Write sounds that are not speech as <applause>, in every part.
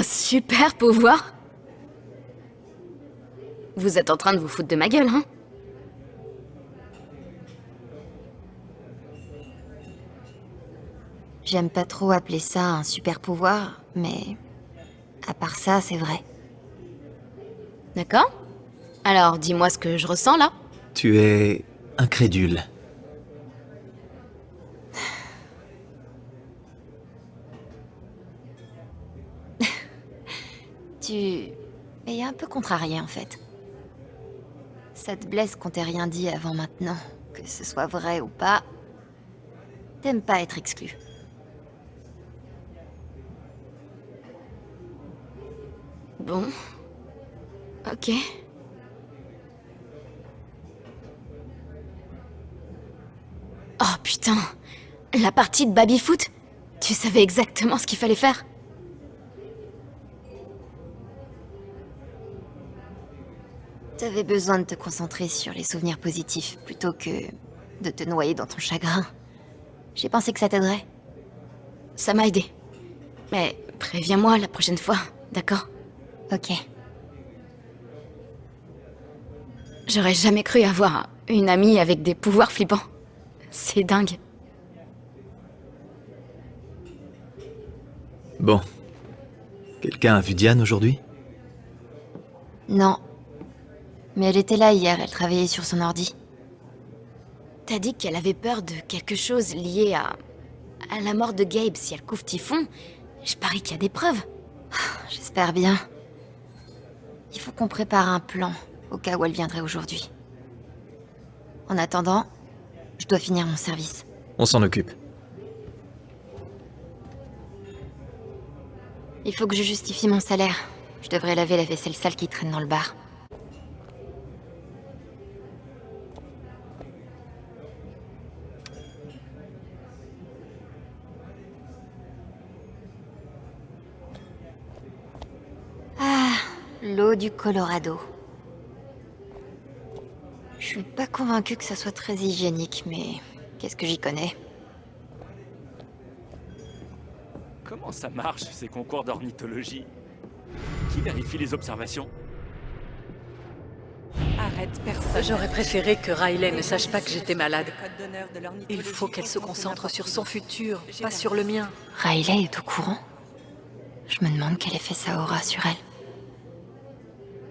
Un super pouvoir Vous êtes en train de vous foutre de ma gueule, hein J'aime pas trop appeler ça un super pouvoir, mais... À part ça, c'est vrai. D'accord Alors, dis-moi ce que je ressens, là. Tu es... incrédule. tu... es un peu contrarié, en fait. Ça te blesse qu'on t'ait rien dit avant maintenant. Que ce soit vrai ou pas, t'aimes pas être exclu. Bon. Ok. Oh putain La partie de baby-foot Tu savais exactement ce qu'il fallait faire? T'avais besoin de te concentrer sur les souvenirs positifs plutôt que de te noyer dans ton chagrin. J'ai pensé que ça t'aiderait. Ça m'a aidé. Mais préviens-moi la prochaine fois, d'accord? Ok. J'aurais jamais cru avoir une amie avec des pouvoirs flippants. C'est dingue. Bon. Quelqu'un a vu Diane aujourd'hui? Non. Mais elle était là hier, elle travaillait sur son ordi. T'as dit qu'elle avait peur de quelque chose lié à... à la mort de Gabe si elle couvre Typhon. Je parie qu'il y a des preuves. <sighs> J'espère bien. Il faut qu'on prépare un plan, au cas où elle viendrait aujourd'hui. En attendant, je dois finir mon service. On s'en occupe. Il faut que je justifie mon salaire. Je devrais laver la vaisselle sale qui traîne dans le bar. Ah, l'eau du Colorado. Je suis pas convaincue que ça soit très hygiénique, mais qu'est-ce que j'y connais? Comment ça marche, ces concours d'ornithologie? Qui vérifie les observations? Arrête, personne. J'aurais préféré que Riley ne sache pas que j'étais malade. Il faut qu'elle se concentre sur son futur, pas sur le mien. Riley est au courant? Je me demande quel effet ça aura sur elle.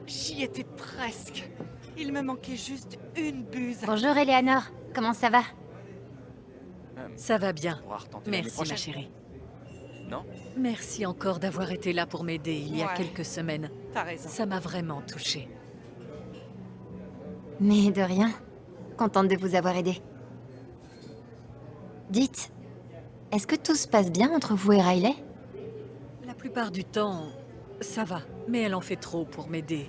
J'y étais presque. Il me manquait juste une buse. Bonjour Eleanor, comment ça va? Ça va bien. Merci ma chérie. Non? Merci encore d'avoir été là pour m'aider il y a Ouais. quelques semaines. T'as raison. Ça m'a vraiment touchée. Mais de rien. Contente de vous avoir aidé. Dites, est-ce que tout se passe bien entre vous et Riley? La plupart du temps, ça va, mais elle en fait trop pour m'aider.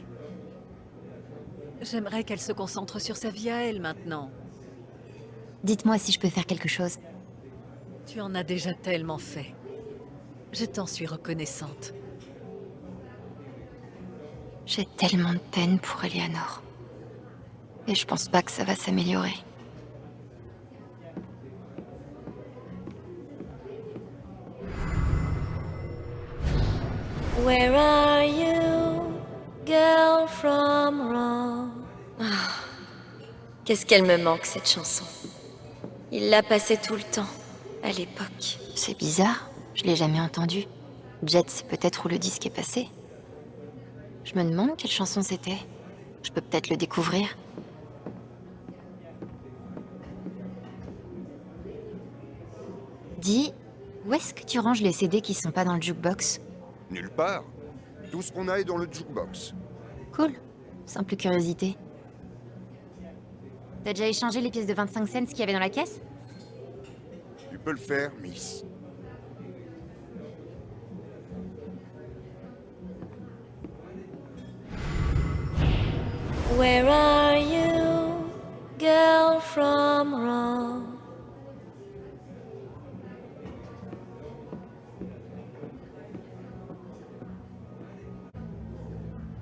J'aimerais qu'elle se concentre sur sa vie à elle maintenant. Dites-moi si je peux faire quelque chose. Tu en as déjà tellement fait. Je t'en suis reconnaissante. J'ai tellement de peine pour Eleanor. Et je pense pas que ça va s'améliorer. Where are you, girl from Rome? Ah, Qu'est-ce qu'elle me manque, cette chanson? Il la passait tout le temps, à l'époque. C'est bizarre, je l'ai jamais entendu. Jet, c'est peut-être où le disque est passé. Je me demande quelle chanson c'était. Je peux peut-être le découvrir. Dis, où est-ce que tu ranges les CD qui sont pas dans le jukebox? Nulle part. Tout ce qu'on a est dans le jukebox. Cool. Simple curiosité. T'as déjà échangé les pièces de 25 cents qu'il y avait dans la caisse? Tu peux le faire, Miss. Where are you, girl from Rome?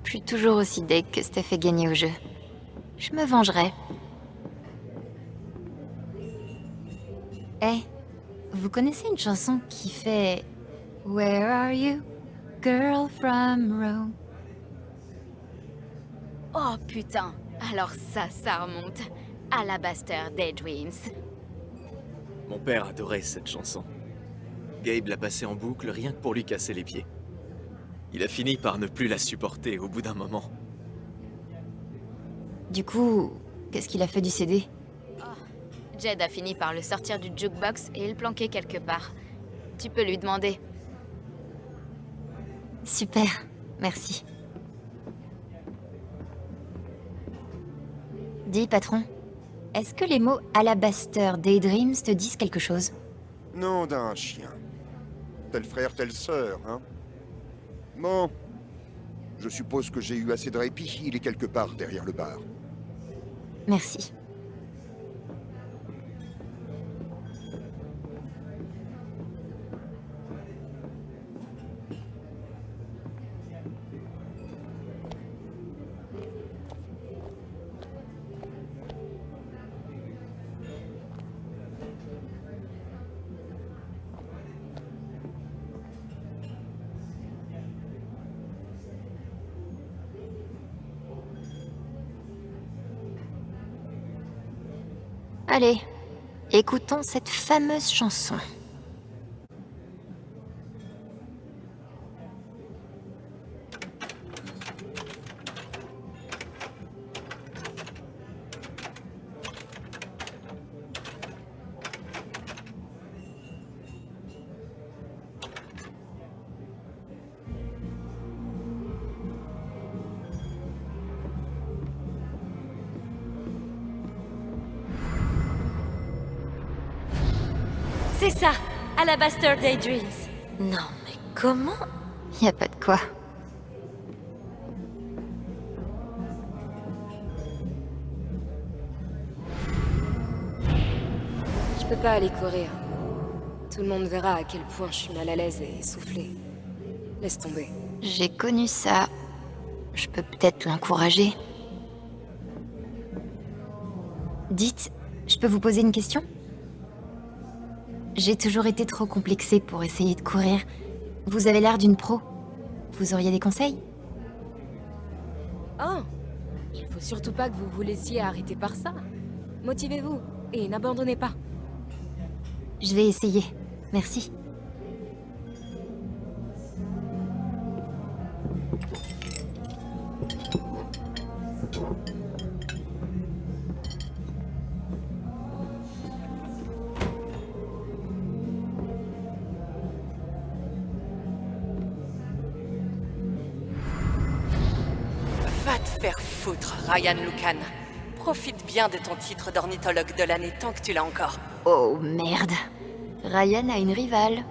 Je suis toujours aussi deg que Steph ait gagné au jeu. Je me vengerai. Eh, vous connaissez une chanson qui fait Where are you, girl from Rome? Oh putain Alors ça, ça remonte. Alabaster Daydreams. Mon père adorait cette chanson. Gabe l'a passée en boucle rien que pour lui casser les pieds. Il a fini par ne plus la supporter au bout d'un moment. Du coup, qu'est-ce qu'il a fait du CD Jed a fini par le sortir du jukebox et le planquer quelque part. Tu peux lui demander. Super, merci. Dis, patron, est-ce que les mots Alabaster Daydreams te disent quelque chose? Non d'un chien. Tel frère, telle sœur, hein Je suppose que j'ai eu assez de répit. Il est quelque part derrière le bar. Merci. Allez, écoutons cette fameuse chanson. Alabaster Daydreams. Non, mais comment? Y a pas de quoi. Je peux pas aller courir. Tout le monde verra à quel point je suis mal à l'aise et essoufflée. Laisse tomber. J'ai connu ça. Je peux peut-être l'encourager. Dites, je peux vous poser une question? J'ai toujours été trop complexée pour essayer de courir. Vous avez l'air d'une pro. Vous auriez des conseils? Oh Il faut surtout pas que vous vous laissiez arrêter par ça. Motivez-vous et n'abandonnez pas. Je vais essayer. Merci. Ryan Lucan. Profite bien de ton titre d'ornithologue de l'année tant que tu l'as encore. Oh merde. Ryan a une rivale.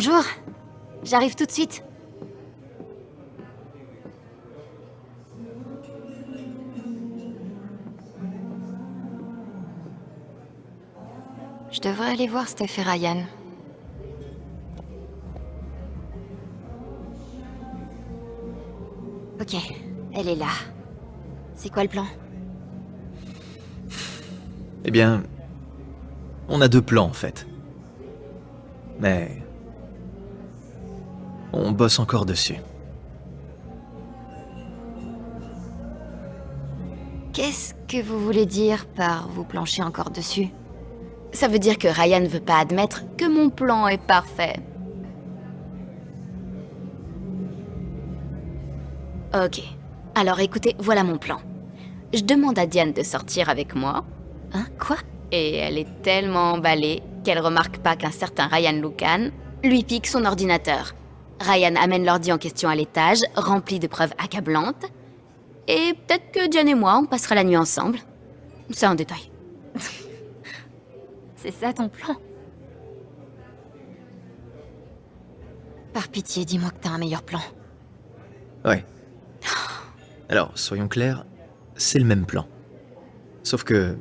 Bonjour. J'arrive tout de suite. Je devrais aller voir Steph et Ryan. Ok, elle est là. C'est quoi le plan? Eh bien... On a deux plans en fait. Mais... On bosse encore dessus. Qu'est-ce que vous voulez dire par vous planchez encore dessus? Ça veut dire que Ryan ne veut pas admettre que mon plan est parfait. Ok. Alors écoutez, voilà mon plan. Je demande à Diane de sortir avec moi. Hein? Quoi? Et elle est tellement emballée qu'elle remarque pas qu'un certain Ryan Lucan lui pique son ordinateur. Ryan amène l'ordi en question à l'étage, rempli de preuves accablantes. Et peut-être que Diane et moi, on passera la nuit ensemble. C'est un détail. <laughs> C'est ça ton plan Par pitié, dis-moi que t'as un meilleur plan. Ouais. Alors, soyons clairs, c'est le même plan. Sauf que...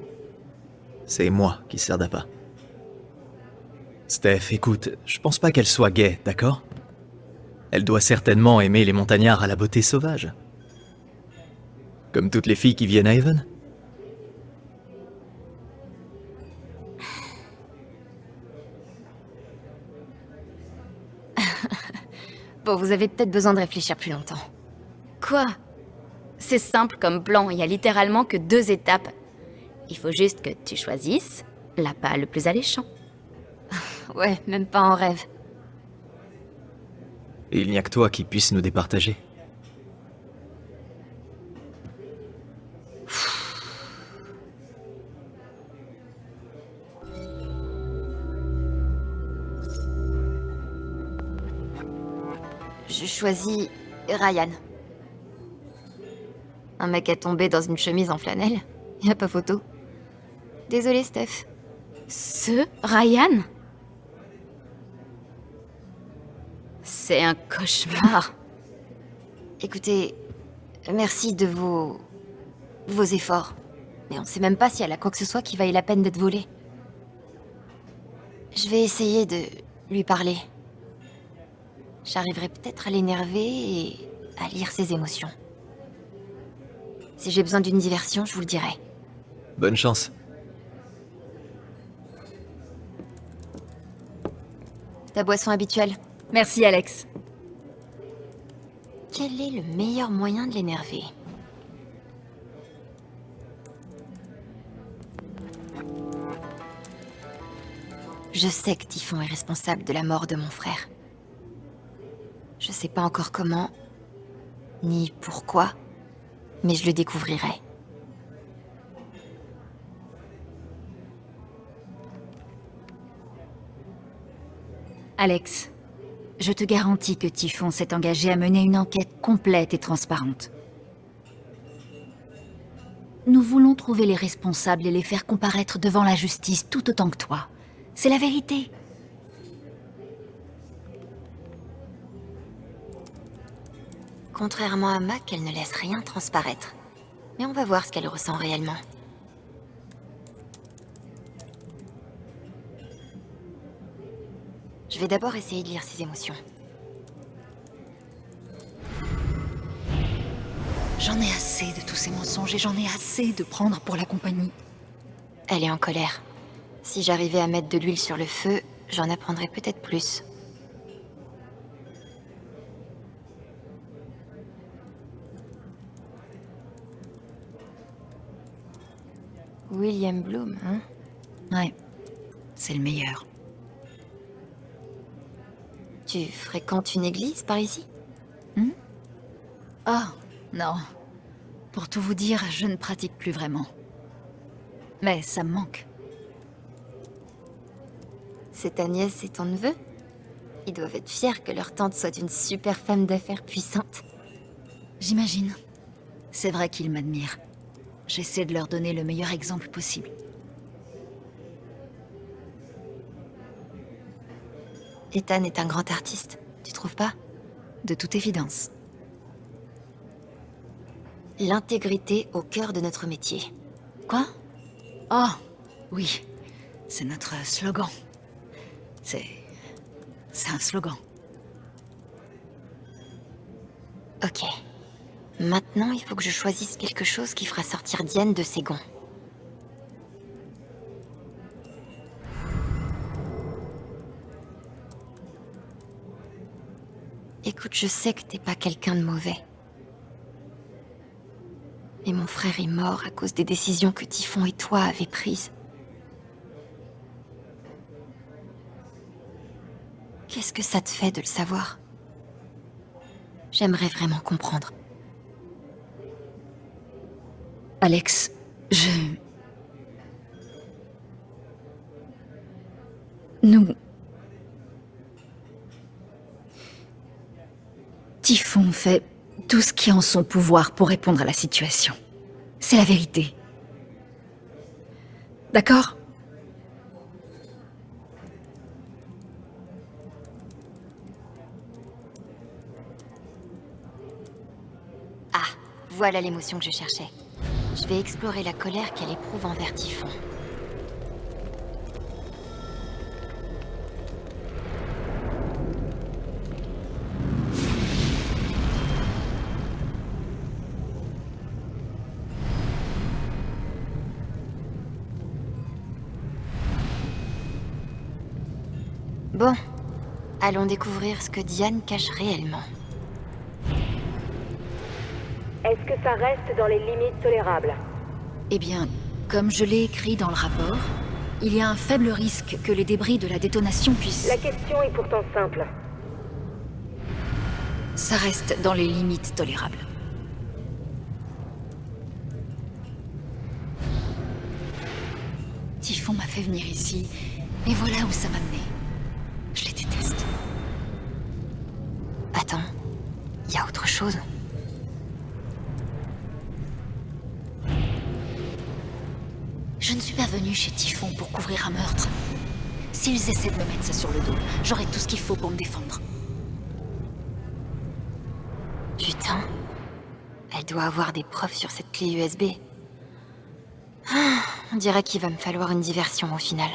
C'est moi qui sers d'appât. Steph, écoute, je pense pas qu'elle soit gaie, d'accord? Elle doit certainement aimer les montagnards à la beauté sauvage. Comme toutes les filles qui viennent à Haven. <laughs> Bon, vous avez peut-être besoin de réfléchir plus longtemps. Quoi? C'est simple comme plan, il y a littéralement que deux étapes. Il faut juste que tu choisisses l'appât le plus alléchant. <laughs> Ouais, même pas en rêve. Il n'y a que toi qui puisse nous départager. Je choisis Ryan. Un mec est tombé dans une chemise en flanelle. Y a pas photo. Désolé, Steph. Ce Ryan? C'est un cauchemar. Écoutez, merci de vos... vos efforts. Mais on sait même pas si elle a quoi que ce soit qui vaille la peine d'être volé. Je vais essayer de lui parler. J'arriverai peut-être à l'énerver et à lire ses émotions. Si j'ai besoin d'une diversion, je vous le dirai. Bonne chance. Ta boisson habituelle Merci, Alex. Quel est le meilleur moyen de l'énerver? Je sais que Typhon est responsable de la mort de mon frère. Je sais pas encore comment, ni pourquoi, mais je le découvrirai. Alex, je te garantis que Typhon s'est engagé à mener une enquête complète et transparente. Nous voulons trouver les responsables et les faire comparaître devant la justice tout autant que toi. C'est la vérité. Contrairement à Mac, elle ne laisse rien transparaître. Mais on va voir ce qu'elle ressent réellement. Je vais d'abord essayer de lire ses émotions. J'en ai assez de tous ces mensonges et j'en ai assez de prendre pour la compagnie. Elle est en colère. Si j'arrivais à mettre de l'huile sur le feu, j'en apprendrais peut-être plus. William Bloom, hein? Ouais, c'est le meilleur. Tu fréquentes une église par ici? Ah, non. Pour tout vous dire, je ne pratique plus vraiment. Mais ça me manque. C'est ta nièce et ton neveu? Ils doivent être fiers que leur tante soit une super femme d'affaires puissante. J'imagine. C'est vrai qu'ils m'admirent. J'essaie de leur donner le meilleur exemple possible. Ethan est un grand artiste, tu trouves pas? De toute évidence. L'intégrité au cœur de notre métier. Quoi? Oh, oui. C'est notre slogan. C'est... C'est un slogan. Ok. Maintenant, il faut que je choisisse quelque chose qui fera sortir Diane de ses gonds. Écoute, je sais que t'es pas quelqu'un de mauvais. Mais mon frère est mort à cause des décisions que Typhon et toi avez prises. Qu'est-ce que ça te fait de le savoir? J'aimerais vraiment comprendre. Alex, je... Nous... Typhon fait tout ce qui est en son pouvoir pour répondre à la situation. C'est la vérité. D'accord? Ah, voilà l'émotion que je cherchais. Je vais explorer la colère qu'elle éprouve envers Typhon. Bon, allons découvrir ce que Diane cache réellement. Est-ce que ça reste dans les limites tolérables Eh bien, comme je l'ai écrit dans le rapport, il y a un faible risque que les débris de la détonation puissent... La question est pourtant simple. Ça reste dans les limites tolérables. Typhon m'a fait venir ici, et voilà où ça m'a mené. Je ne suis pas venue chez Typhon pour couvrir un meurtre. S'ils essaient de me mettre ça sur le dos, j'aurai tout ce qu'il faut pour me défendre. Putain. Elle doit avoir des preuves sur cette clé USB. Ah, on dirait qu'il va me falloir une diversion au final.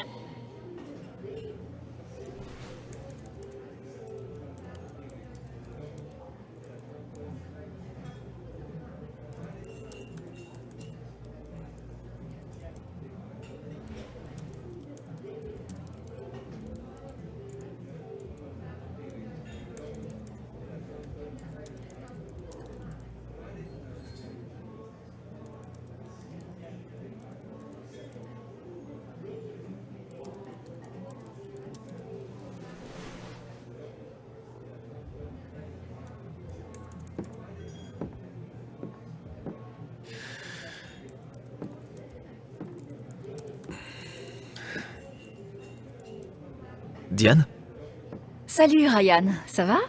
Salut Ryan, ça va?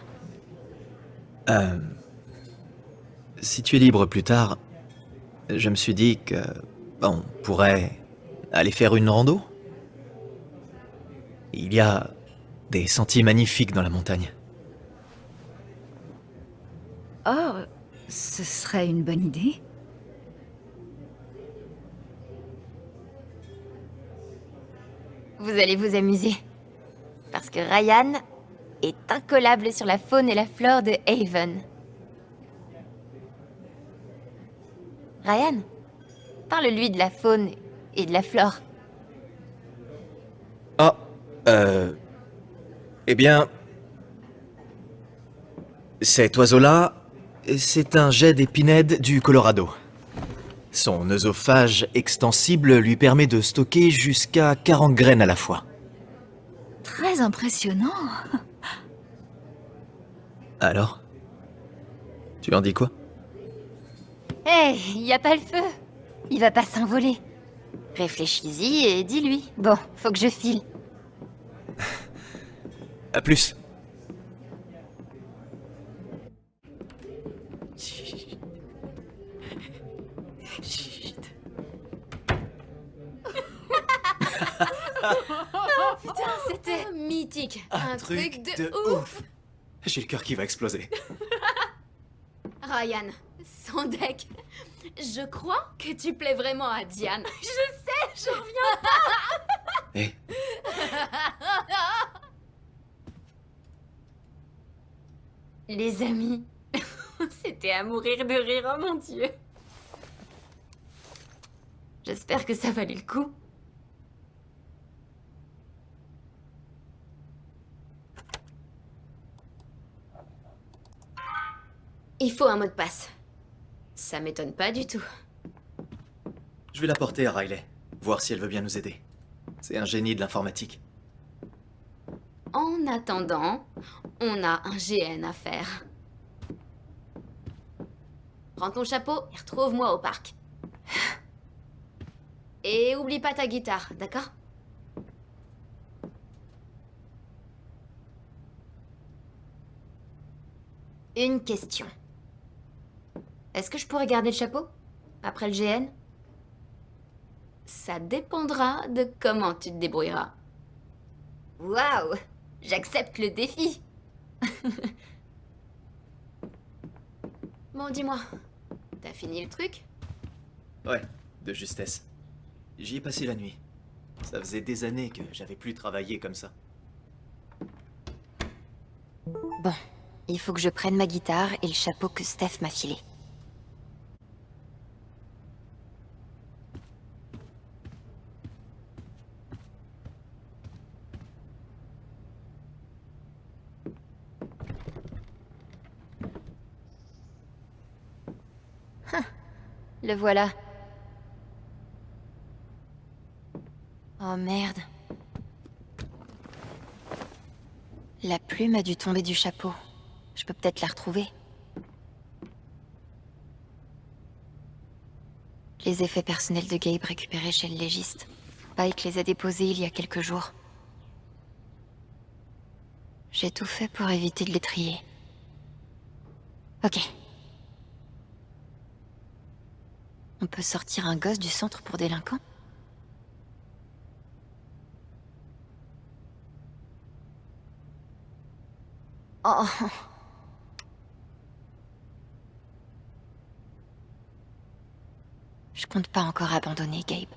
Euh... Si tu es libre plus tard, je me suis dit que... On pourrait aller faire une rando Il y a des sentiers magnifiques dans la montagne. Oh, ce serait une bonne idée. Vous allez vous amuser. Parce que Ryan est incollable sur la faune et la flore de Haven. Ryan, parle-lui de la faune et de la flore. Ah, euh... Eh bien... Cet oiseau-là, c'est un jet d'épinède du Colorado. Son œsophage extensible lui permet de stocker jusqu'à 40 graines à la fois. Très impressionnant. Alors? Tu en dis quoi? Hé, il y a pas le feu. Il va pas s'envoler. Réfléchis-y et dis-lui. Bon, faut que je file. À plus Putain, c'était mythique. Un, truc, de, ouf. J'ai le cœur qui va exploser. <laughs> Ryan, sans deck. Je crois que tu plais vraiment à Diane. <laughs> Je sais, je reviens pas. Hé, <laughs> Les amis, c'était à mourir de rire, oh mon dieu. J'espère que ça valait le coup. Il faut un mot de passe. Ça m'étonne pas du tout. je vais la porter à Riley, voir si elle veut bien nous aider. C'est un génie de l'informatique. En attendant, on a un GN à faire. Prends ton chapeau et retrouve-moi au parc. Et oublie pas ta guitare, d'accord? Une question. Est-ce que je pourrais garder le chapeau Après le GN Ça dépendra de comment tu te débrouilleras. Waouh J'accepte le défi <laughs> Bon, dis-moi, t'as fini le truc? Ouais, de justesse. J'y ai passé la nuit. Ça faisait des années que j'avais plus travaillé comme ça. Bon, il faut que je prenne ma guitare et le chapeau que Steph m'a filé. Hein, le voilà. Oh merde. La plume a dû tomber du chapeau. Je peux peut-être la retrouver. Les effets personnels de Gabe récupérés chez le légiste. Pike les a déposés il y a quelques jours. J'ai tout fait pour éviter de les trier. Ok. On peut sortir un gosse du centre pour délinquants? Oh. Je compte pas encore abandonner, Gabe.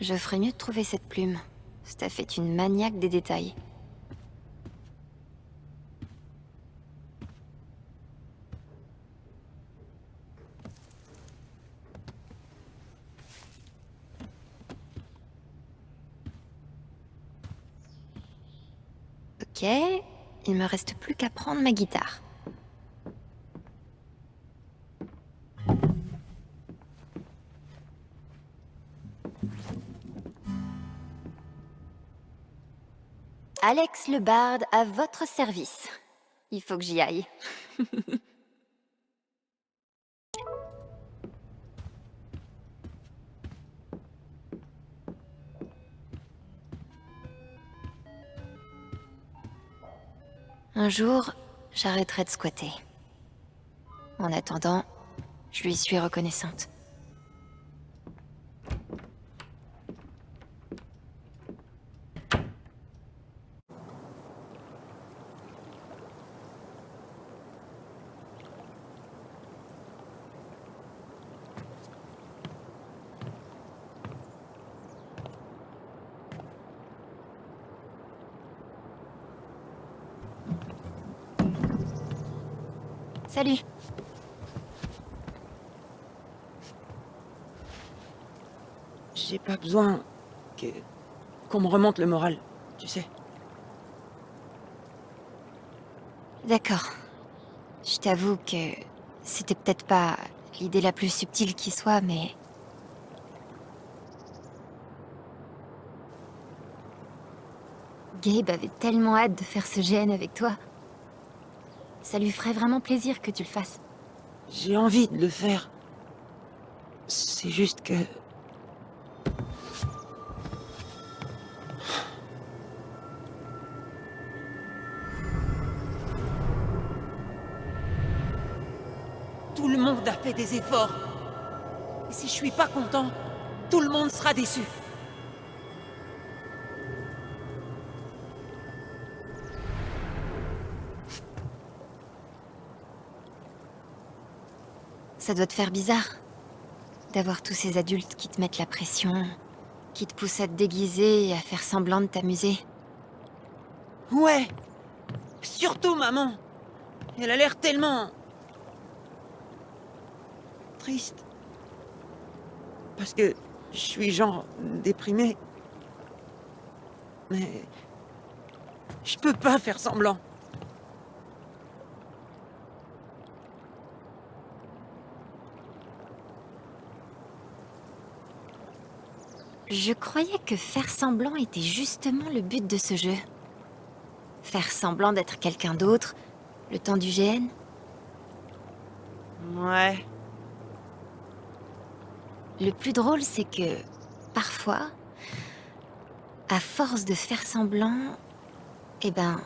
Je ferais mieux de trouver cette plume. Steph est une maniaque des détails. Ok, il me reste plus qu'à prendre ma guitare. Alex le barde à votre service. Il faut que j'y aille. <laughs> Un jour, j'arrêterai de squatter. En attendant, je lui suis reconnaissante. Salut J'ai pas besoin que... qu'on me remonte le moral, tu sais. D'accord. Je t'avoue que c'était peut-être pas l'idée la plus subtile qui soit, mais... Gabe avait tellement hâte de faire ce GN avec toi. Ça lui ferait vraiment plaisir que tu le fasses. J'ai envie de le faire. C'est juste que... fait des efforts. Et si je suis pas content, tout le monde sera déçu. Ça doit te faire bizarre. D'avoir tous ces adultes qui te mettent la pression, qui te poussent à te déguiser et à faire semblant de t'amuser. Ouais Surtout maman Elle a l'air tellement... triste. Parce que je suis genre déprimé. Mais... Je peux pas faire semblant. Je croyais que faire semblant était justement le but de ce jeu. Faire semblant d'être quelqu'un d'autre, le temps du GN. Ouais. Le plus drôle, c'est que, parfois, à force de faire semblant, eh ben,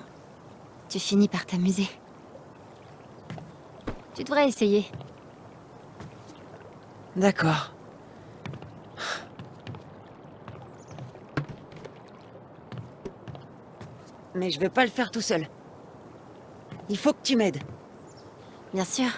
tu finis par t'amuser. Tu devrais essayer. D'accord. Mais je vais pas le faire tout seul. Il faut que tu m'aides. Bien sûr.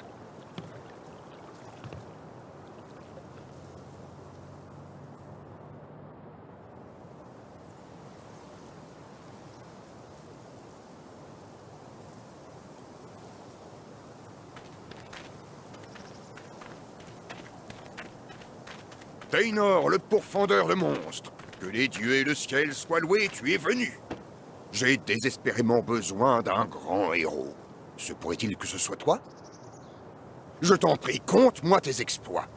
Taynor, le pourfendeur de monstres. Que les dieux et le ciel soient loués, tu es venu. J'ai désespérément besoin d'un grand héros. Se pourrait-il que ce soit toi? Je t'en prie, conte-moi tes exploits.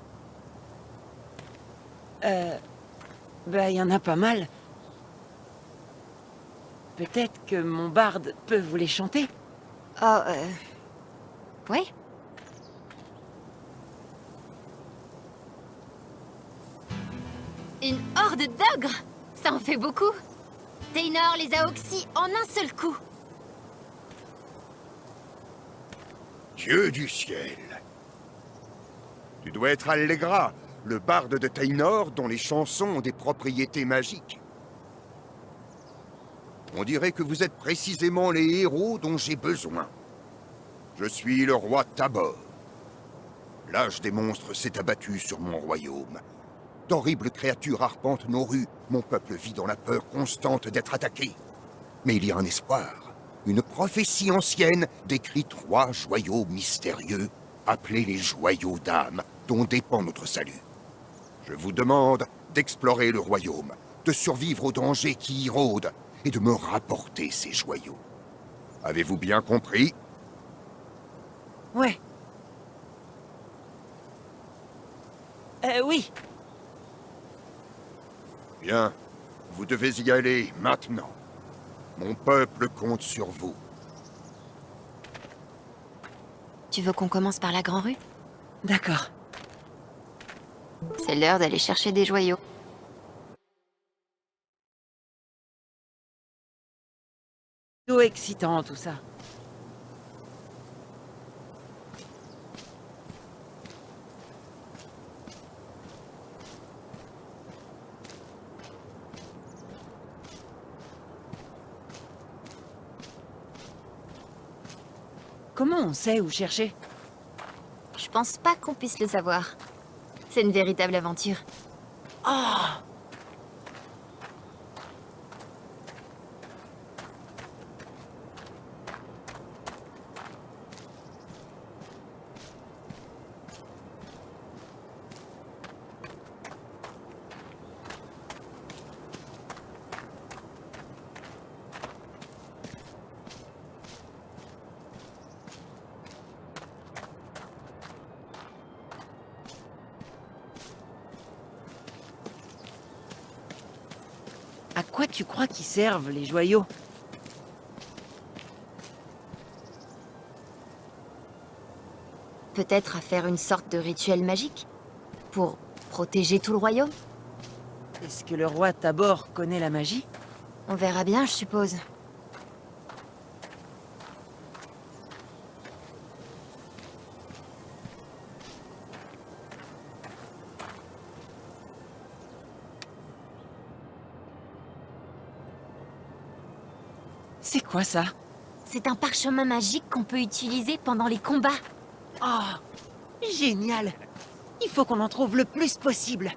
Euh... Bah, il y en a pas mal. Peut-être que mon barde peut vous les chanter Oh, euh... Oui D'ogres Ça en fait beaucoup Taynor les a oxy en un seul coup Dieu du ciel Tu dois être Allegra, le barde de Taynor dont les chansons ont des propriétés magiques. On dirait que vous êtes précisément les héros dont j'ai besoin. Je suis le roi Tabor. L'âge des monstres s'est abattu sur mon royaume. D'horribles créatures arpentent nos rues. Mon peuple vit dans la peur constante d'être attaqué. Mais il y a un espoir. Une prophétie ancienne décrit trois joyaux mystérieux, appelés les joyaux d'âme, dont dépend notre salut. Je vous demande d'explorer le royaume, de survivre aux dangers qui y rôdent, et de me rapporter ces joyaux. Avez-vous bien compris? Ouais. Euh, oui. Bien. Vous devez y aller maintenant. Mon peuple compte sur vous. Tu veux qu'on commence par la Grand Rue? D'accord. C'est l'heure d'aller chercher des joyaux. Tout excitant, tout ça. Comment on sait où chercher? Je pense pas qu'on puisse le savoir. C'est une véritable aventure. Ah quoi tu crois qu'ils servent, les joyaux? Peut-être à faire une sorte de rituel magique Pour protéger tout le royaume? Est-ce que le roi Tabor connaît la magie? On verra bien, je suppose. Quoi ça? C'est un parchemin magique qu'on peut utiliser pendant les combats. Oh Génial! Il faut qu'on en trouve le plus possible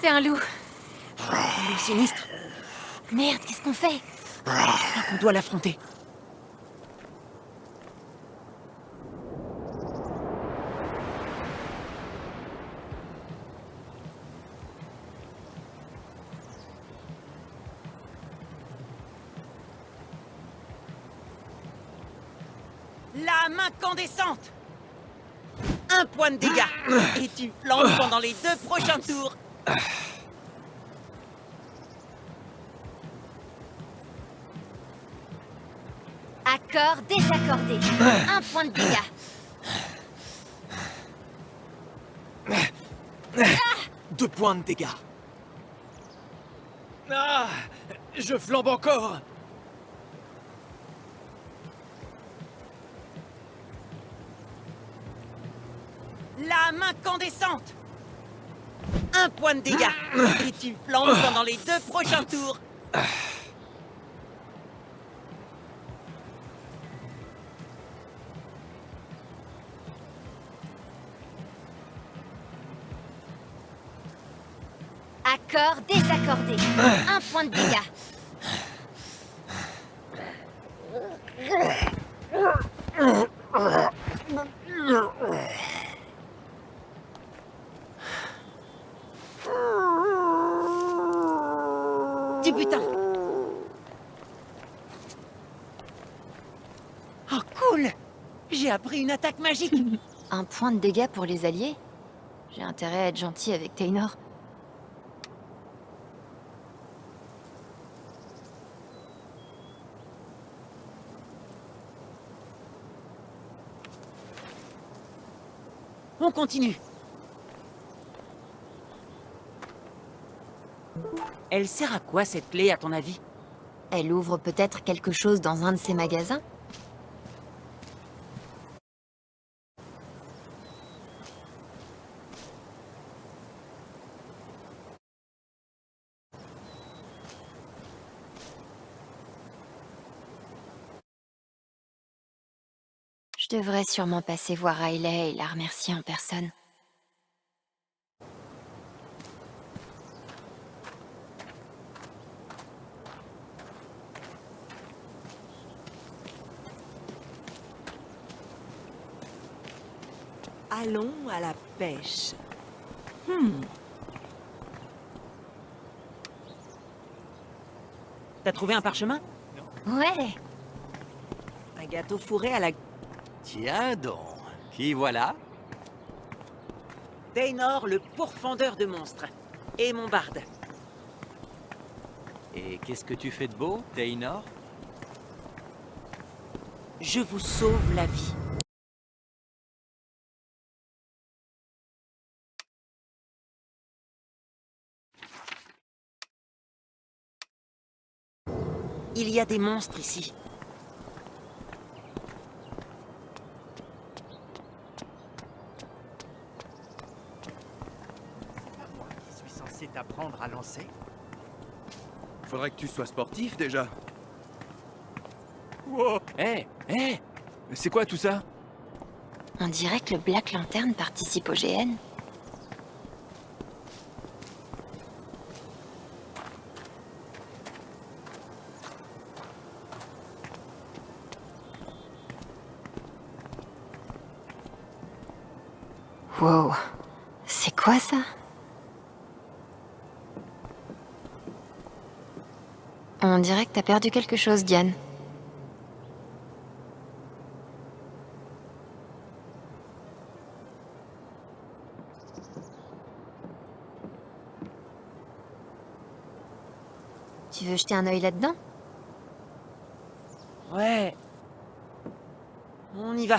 C'est un loup. Un loup sinistre Merde, qu'est-ce qu'on fait On doit l'affronter. Lame incandescente Un point de dégâts. Et tu flanques pendant les deux prochains tours Accord désaccordé. Un point de dégâts. Deux points de dégâts. Ah Je flambe encore. La main incandescente Un point de dégâts. Et tu flambes pendant les deux prochains tours Accord désaccordé. Un point de dégâts. Du putain Oh cool J'ai appris une attaque magique Un point de dégâts pour les alliés J'ai intérêt à être gentil avec Taynor. On continue. Elle sert à quoi cette clé à ton avis? Elle ouvre peut-être quelque chose dans un de ces magasins? Je devrais sûrement passer voir Riley et la remercier en personne. Allons à la pêche. Hmm. T'as trouvé un parchemin? Ouais Un gâteau fourré à la... Tiens donc, qui voilà? Daynor, le pourfendeur de monstres. Et mon barde. Et qu'est-ce que tu fais de beau, Taynor? Je vous sauve la vie. Il y a des monstres ici. Je suis à lancer Faudrait que tu sois sportif déjà. Wow Hé Hé C'est quoi tout ça? On dirait que le Black Lantern participe au GN. Wow, c'est quoi ça On dirait que t'as perdu quelque chose, Diane. Tu veux jeter un œil là-dedans? Ouais. On y va.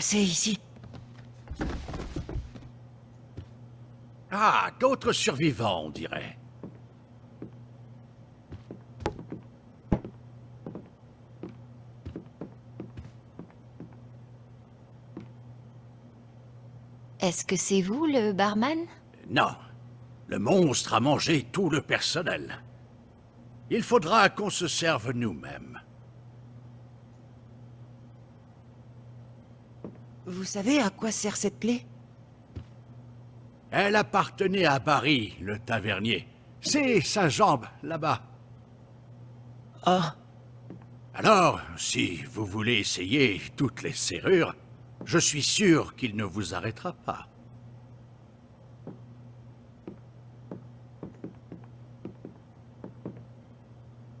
Ici Ah, d'autres survivants, on dirait. Est-ce que c'est vous, le barman? Non. Le monstre a mangé tout le personnel. Il faudra qu'on se serve nous-mêmes. Vous savez à quoi sert cette clé Elle appartenait à Barry, le tavernier. C'est sa jambe, là-bas. Ah. Alors, si vous voulez essayer toutes les serrures, je suis sûr qu'il ne vous arrêtera pas.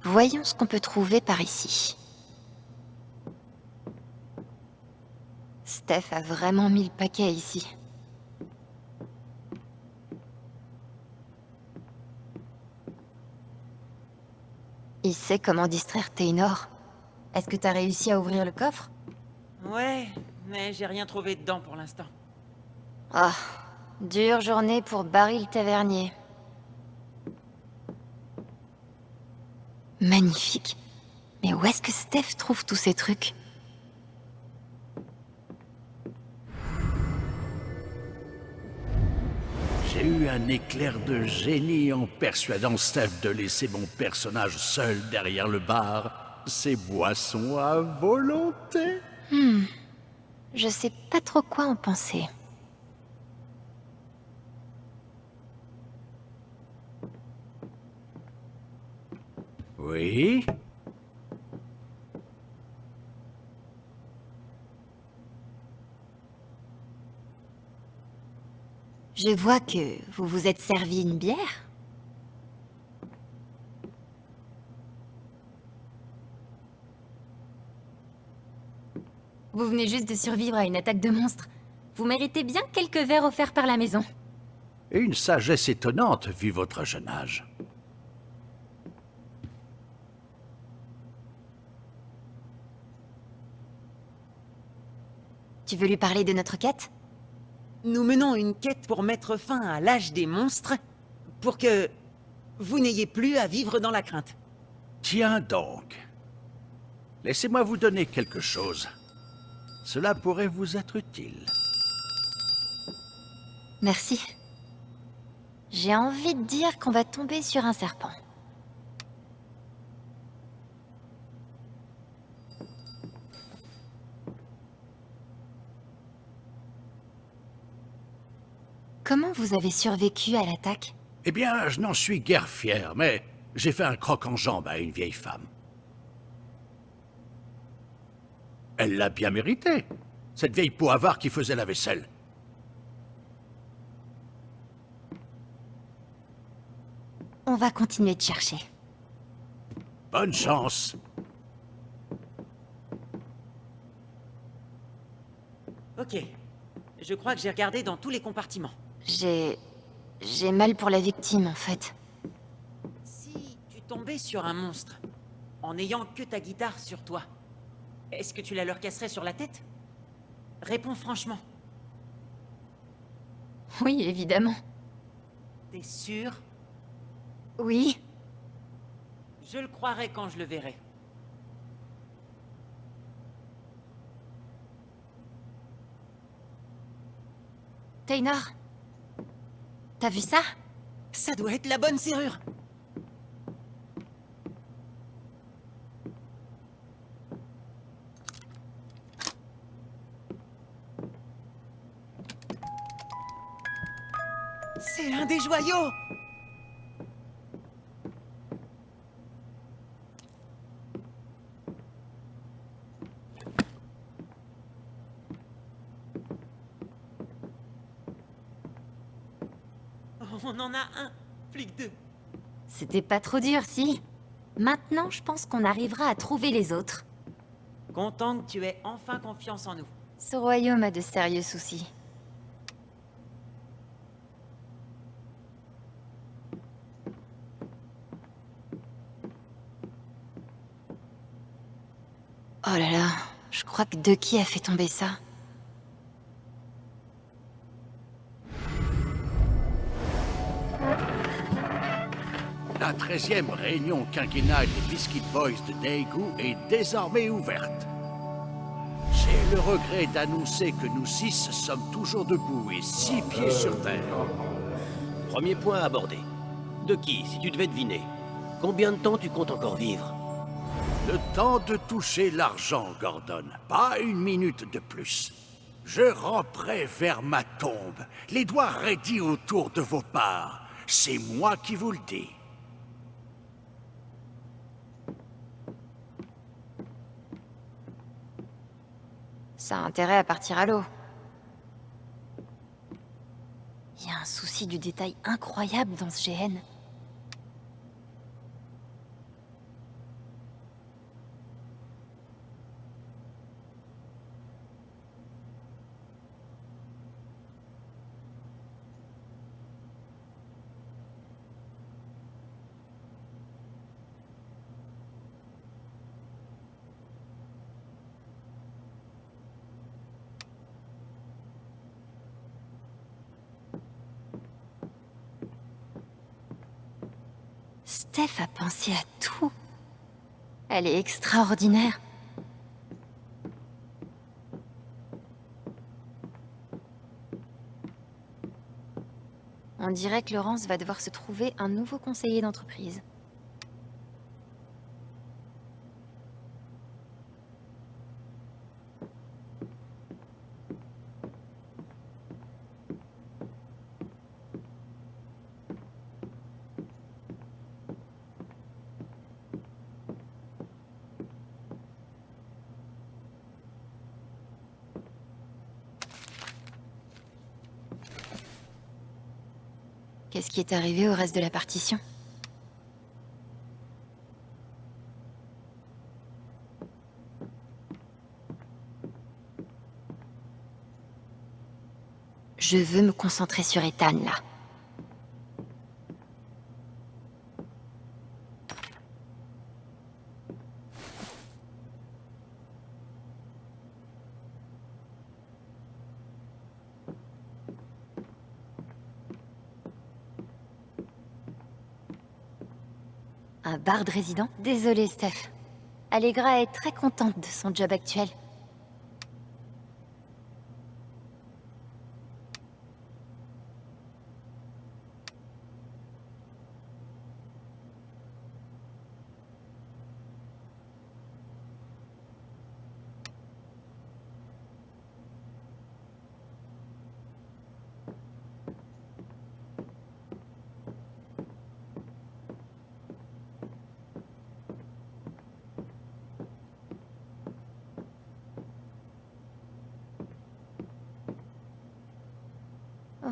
Voyons ce qu'on peut trouver par ici. Steph a vraiment mis le paquet ici. Il sait comment distraire Taynor. Est-ce que t'as réussi à ouvrir le coffre? Ouais, mais j'ai rien trouvé dedans pour l'instant. Ah, dure journée pour Barry le tavernier. Magnifique. Mais où est-ce que Steph trouve tous ces trucs? J'ai eu un éclair de génie en persuadant Steph de laisser mon personnage seul derrière le bar. Ses boissons à volonté. Hmm. Je sais pas trop quoi en penser. Oui? Je vois que vous vous êtes servi une bière Vous venez juste de survivre à une attaque de monstres. Vous méritez bien quelques verres offerts par la maison. Et une sagesse étonnante vu votre jeune âge. Tu veux lui parler de notre quête? Nous menons une quête pour mettre fin à l'âge des monstres, pour que vous n'ayez plus à vivre dans la crainte. Tiens donc. Laissez-moi vous donner quelque chose. Cela pourrait vous être utile. Merci. J'ai envie de dire qu'on va tomber sur un serpent. Comment vous avez survécu à l'attaque? Eh bien, je n'en suis guère fier, mais j'ai fait un croc en jambe à une vieille femme. Elle l'a bien mérité. Cette vieille peau avare qui faisait la vaisselle. On va continuer de chercher. Bonne chance. Ok. Je crois que j'ai regardé dans tous les compartiments. J'ai... J'ai mal pour la victime, en fait. Si tu tombais sur un monstre, en n'ayant que ta guitare sur toi, est-ce que tu la leur casserais sur la tête? Réponds franchement. Oui, évidemment. T'es sûr? Oui. Je le croirai quand je le verrai. Taynor? T'as vu ça? Ça doit être la bonne serrure. C'est un des joyaux On en a un, flic 2. C'était pas trop dur, si Maintenant, je pense qu'on arrivera à trouver les autres. Content que tu aies enfin confiance en nous. Ce royaume a de sérieux soucis. Oh là là, je crois que Ducky a fait tomber ça. 13e réunion quinquennale des Biscuit Boys de Daegu est désormais ouverte. J'ai le regret d'annoncer que nous six sommes toujours debout et six pieds sur terre. Premier point abordé. De qui, si tu devais deviner Combien de temps tu comptes encore vivre? Le temps de toucher l'argent, Gordon. Pas une minute de plus. Je ramperai vers ma tombe, les doigts raidis autour de vos parts. C'est moi qui vous le dis. Ça a intérêt à partir à l'eau. Il y a un souci du détail incroyable dans ce GN. Steph a pensé à tout. Elle est extraordinaire. On dirait que Laurence va devoir se trouver un nouveau conseiller d'entreprise. Qu'est-ce qui est arrivé au reste de la partition Je veux me concentrer sur Ethan, là. Barde résident Désolée, Steph. Allegra est très contente de son job actuel.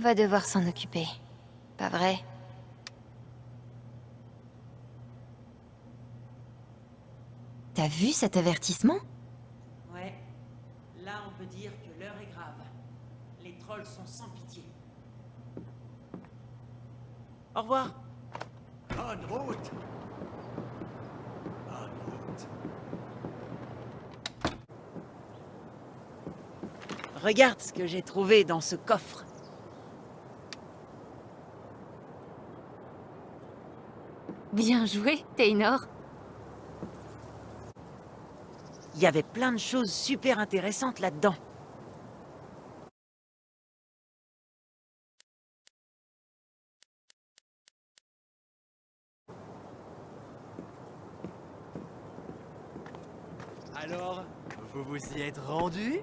Va devoir s'en occuper. Pas vrai? T'as vu cet avertissement? Ouais. Là, on peut dire que l'heure est grave. Les trolls sont sans pitié. Au revoir. Bonne route Bonne route. Regarde ce que j'ai trouvé dans ce coffre. Bien joué, Taynor. Il y avait plein de choses super intéressantes là-dedans. Alors, vous vous y êtes rendu?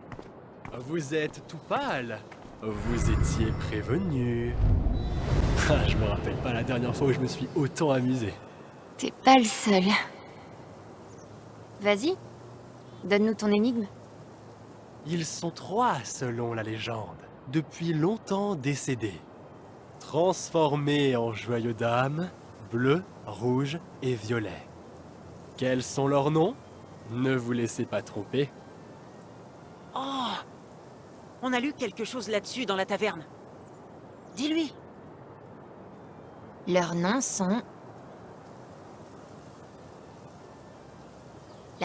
Vous êtes tout pâle. Vous étiez prévenu. <laughs> Ah, je me rappelle pas la dernière fois où je me suis autant amusé. T'es pas le seul. Vas-y, donne-nous ton énigme. Ils sont trois, selon la légende, depuis longtemps décédés. Transformés en joyeux dames, bleu, rouge et violet. Quels sont leurs noms? Ne vous laissez pas tromper. Oh On a lu quelque chose là-dessus dans la taverne. Dis-lui Leurs noms sont...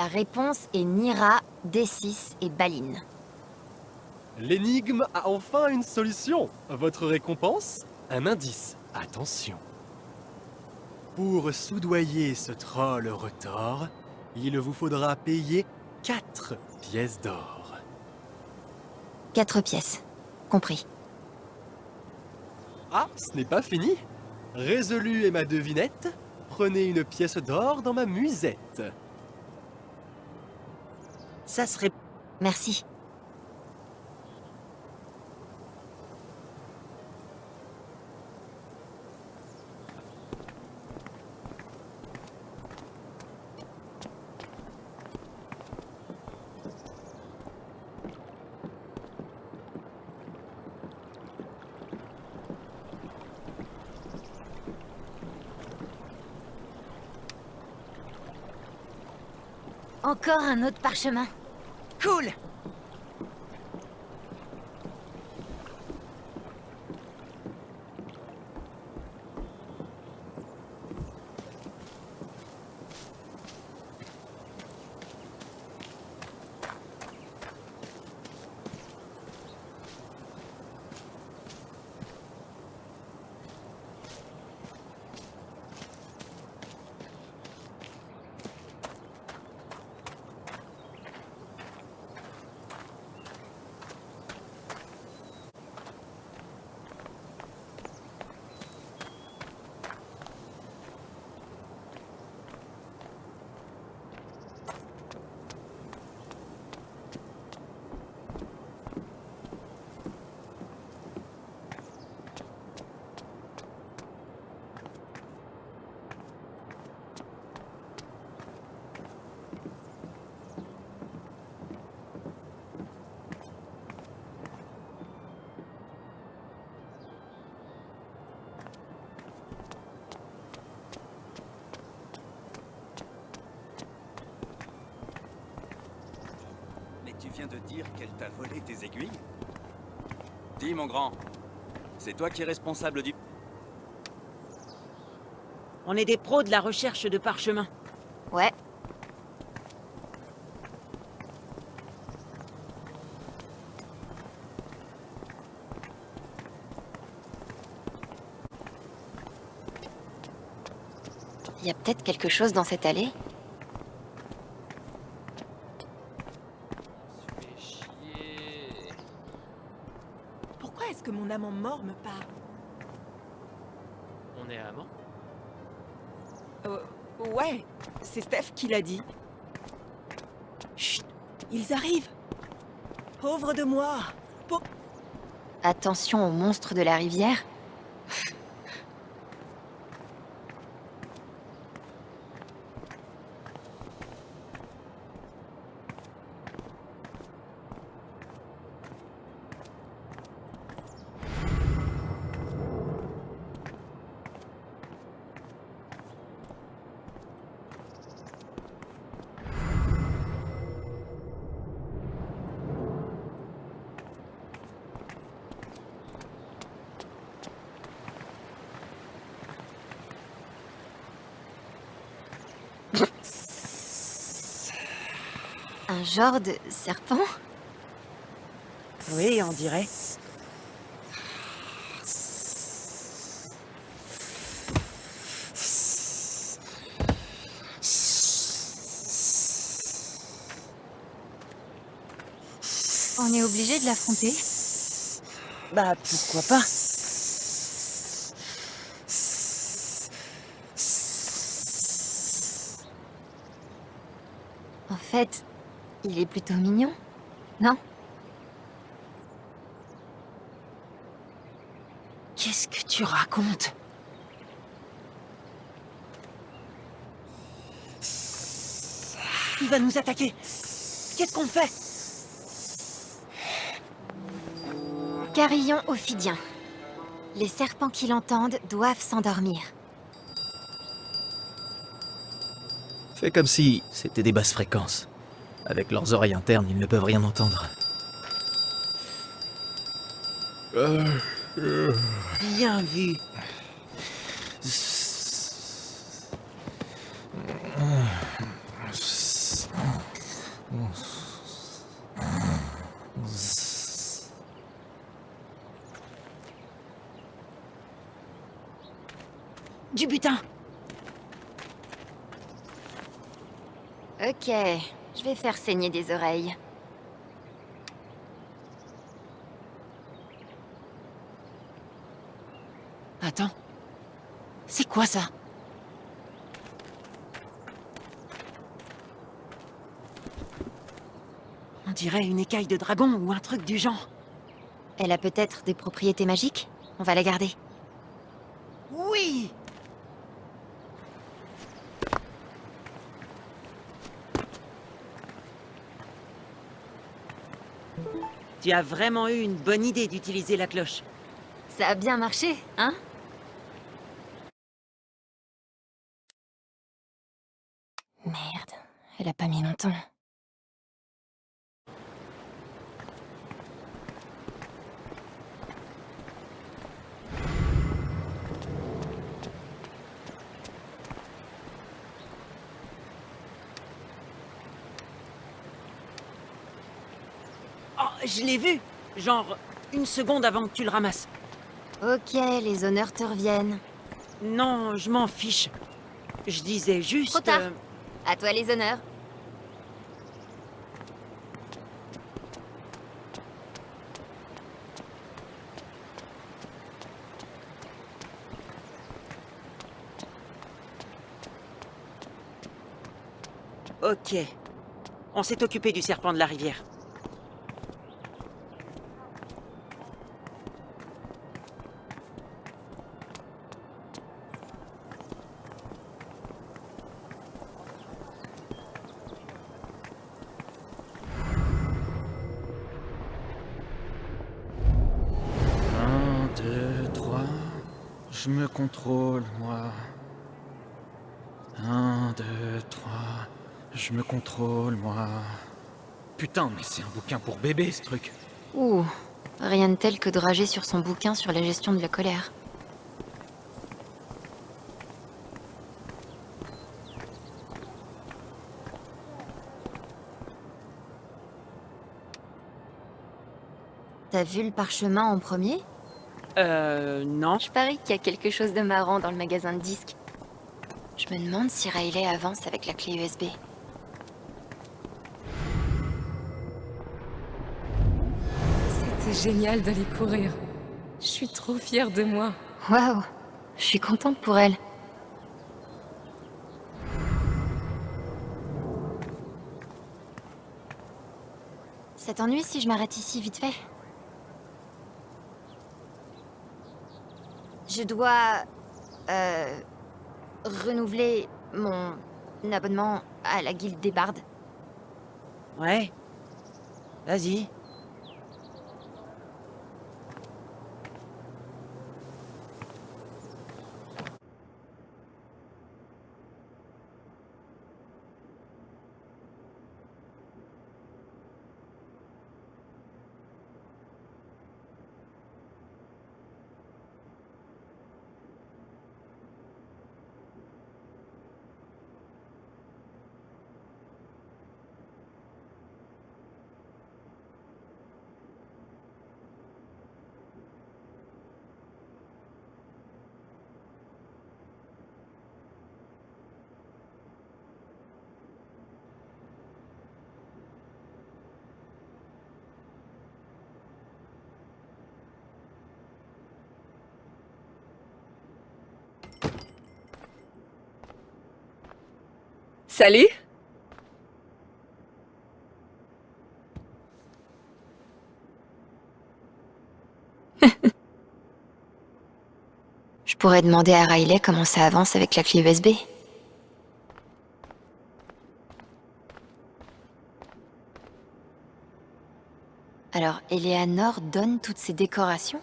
La réponse est Nira, D6 et Baline. L'énigme a enfin une solution. Votre récompense? Un indice. Attention. Pour soudoyer ce troll retors, il vous faudra payer 4 pièces d'or. Quatre pièces. Compris. Ah, ce n'est pas fini. Résolu est ma devinette. Prenez une pièce d'or dans ma musette. Ça serait... Merci. Encore un autre parchemin. Cool t'a volé tes aiguilles Dis, mon grand, c'est toi qui es responsable du... On est des pros de la recherche de parchemins. Ouais. Il y a peut-être quelque chose dans cette allée Pourquoi est-ce que mon amant mort me parle On est amants Euh, ouais, c'est Steph qui l'a dit. Chut, ils arrivent. Pauvre de moi. Attention aux monstres de la rivière. Un genre de serpent Oui, on dirait. On est obligé de l'affronter Bah, pourquoi pas En fait, il est plutôt mignon, non? Qu'est-ce que tu racontes? Il va nous attaquer Qu'est-ce qu'on fait? Carillon ophidien. Les serpents qui l'entendent doivent s'endormir. Fais comme si c'était des basses fréquences. Avec leurs oreilles internes, ils ne peuvent rien entendre. Bien vu. Du butin Ok, je vais faire saigner des oreilles. Attends. C'est quoi ça? On dirait une écaille de dragon ou un truc du genre. Elle a peut-être des propriétés magiques On va la garder. Oui As vraiment eu une bonne idée d'utiliser la cloche. Ça a bien marché, hein? Merde, elle a pas mis longtemps. Oh, je l'ai vu Genre, une seconde avant que tu le ramasses. Ok, les honneurs te reviennent. Non, je m'en fiche. Je disais juste... Trop tard. euh, À toi les honneurs. Ok. On s'est occupé du serpent de la rivière. Contrôle, moi. Un, deux, trois. Je me contrôle, moi. Putain, mais c'est un bouquin pour bébé, ce truc. Ouh, rien de tel que de rager sur son bouquin sur la gestion de la colère. T'as vu le parchemin en premier? Euh, non. Je parie qu'il y a quelque chose de marrant dans le magasin de disques. Je me demande si Riley avance avec la clé USB. C'était génial d'aller courir. Je suis trop fière de moi. Waouh, je suis contente pour elle. Ça t'ennuie si je m'arrête ici vite fait? Je dois... Euh... renouveler mon abonnement à la guilde des bardes. Ouais. Vas-y. Salut <laughs> Je pourrais demander à Riley comment ça avance avec la clé USB. Alors, Eleanor donne toutes ces décorations?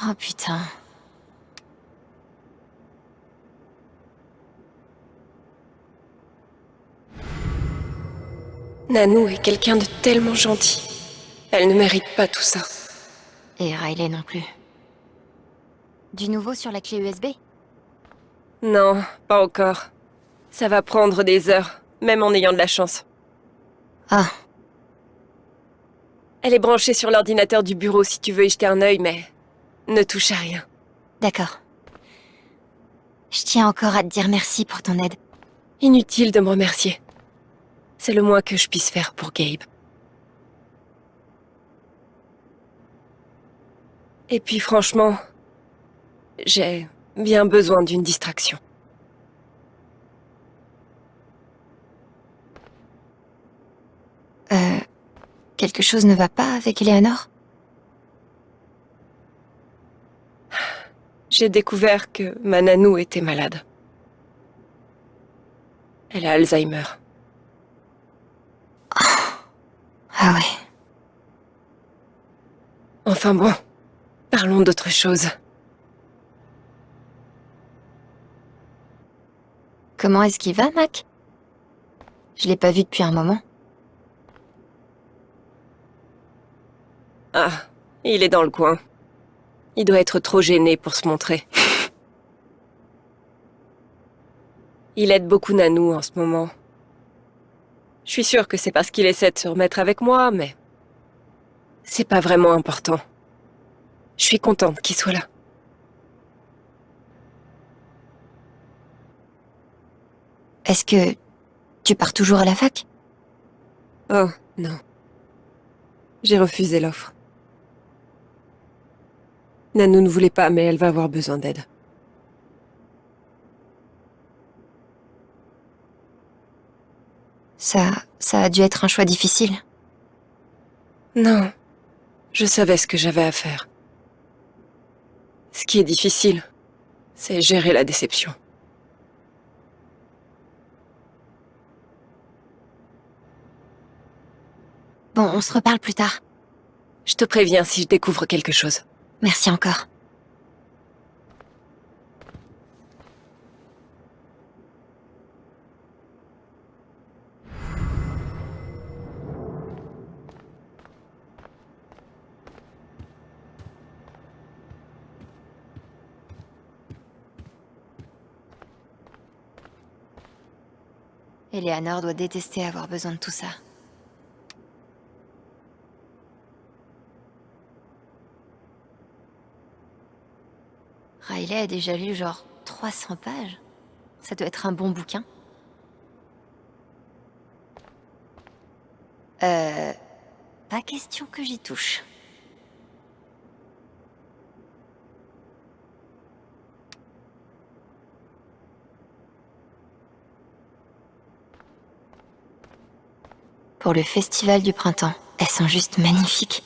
Oh putain. Nanou est quelqu'un de tellement gentil. Elle ne mérite pas tout ça. Et Riley non plus. Du nouveau sur la clé USB Non, pas encore. Ça va prendre des heures, même en ayant de la chance. Ah. Elle est branchée sur l'ordinateur du bureau si tu veux y jeter un œil, mais ne touche à rien. D'accord. Je tiens encore à te dire merci pour ton aide. Inutile de me remercier. C'est le moins que je puisse faire pour Gabe. Et puis franchement, j'ai bien besoin d'une distraction. Euh... Quelque chose ne va pas avec Eleanor? J'ai découvert que ma nanou était malade. Elle a Alzheimer. Ah ouais. Enfin bon, parlons d'autre chose. Comment est-ce qu'il va, Mac? Je l'ai pas vu depuis un moment. Ah, il est dans le coin. Il doit être trop gêné pour se montrer. Il aide beaucoup Nanou en ce moment. Je suis sûre que c'est parce qu'il essaie de se remettre avec moi, mais... C'est pas vraiment important. Je suis contente qu'il soit là. Est-ce que tu pars toujours à la fac? Oh, non. J'ai refusé l'offre. Nanou ne voulait pas, mais elle va avoir besoin d'aide. Ça... ça a dû être un choix difficile. Non. Je savais ce que j'avais à faire. Ce qui est difficile, c'est gérer la déception. Bon, on se reparle plus tard. Je te préviens si je découvre quelque chose. Merci encore. Eleanor doit détester avoir besoin de tout ça. Riley a déjà lu genre 300 pages. Ça doit être un bon bouquin. Euh... Pas question que j'y touche. Pour le festival du printemps, elles sont juste magnifiques.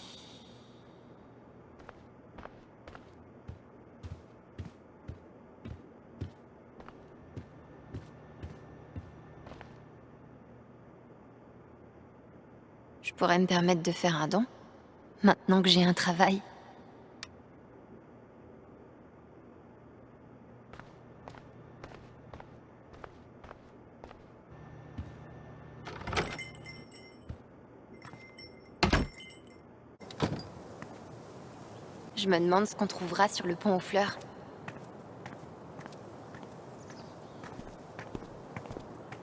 Pourrais me permettre de faire un don, maintenant que j'ai un travail. Je me demande ce qu'on trouvera sur le pont aux fleurs.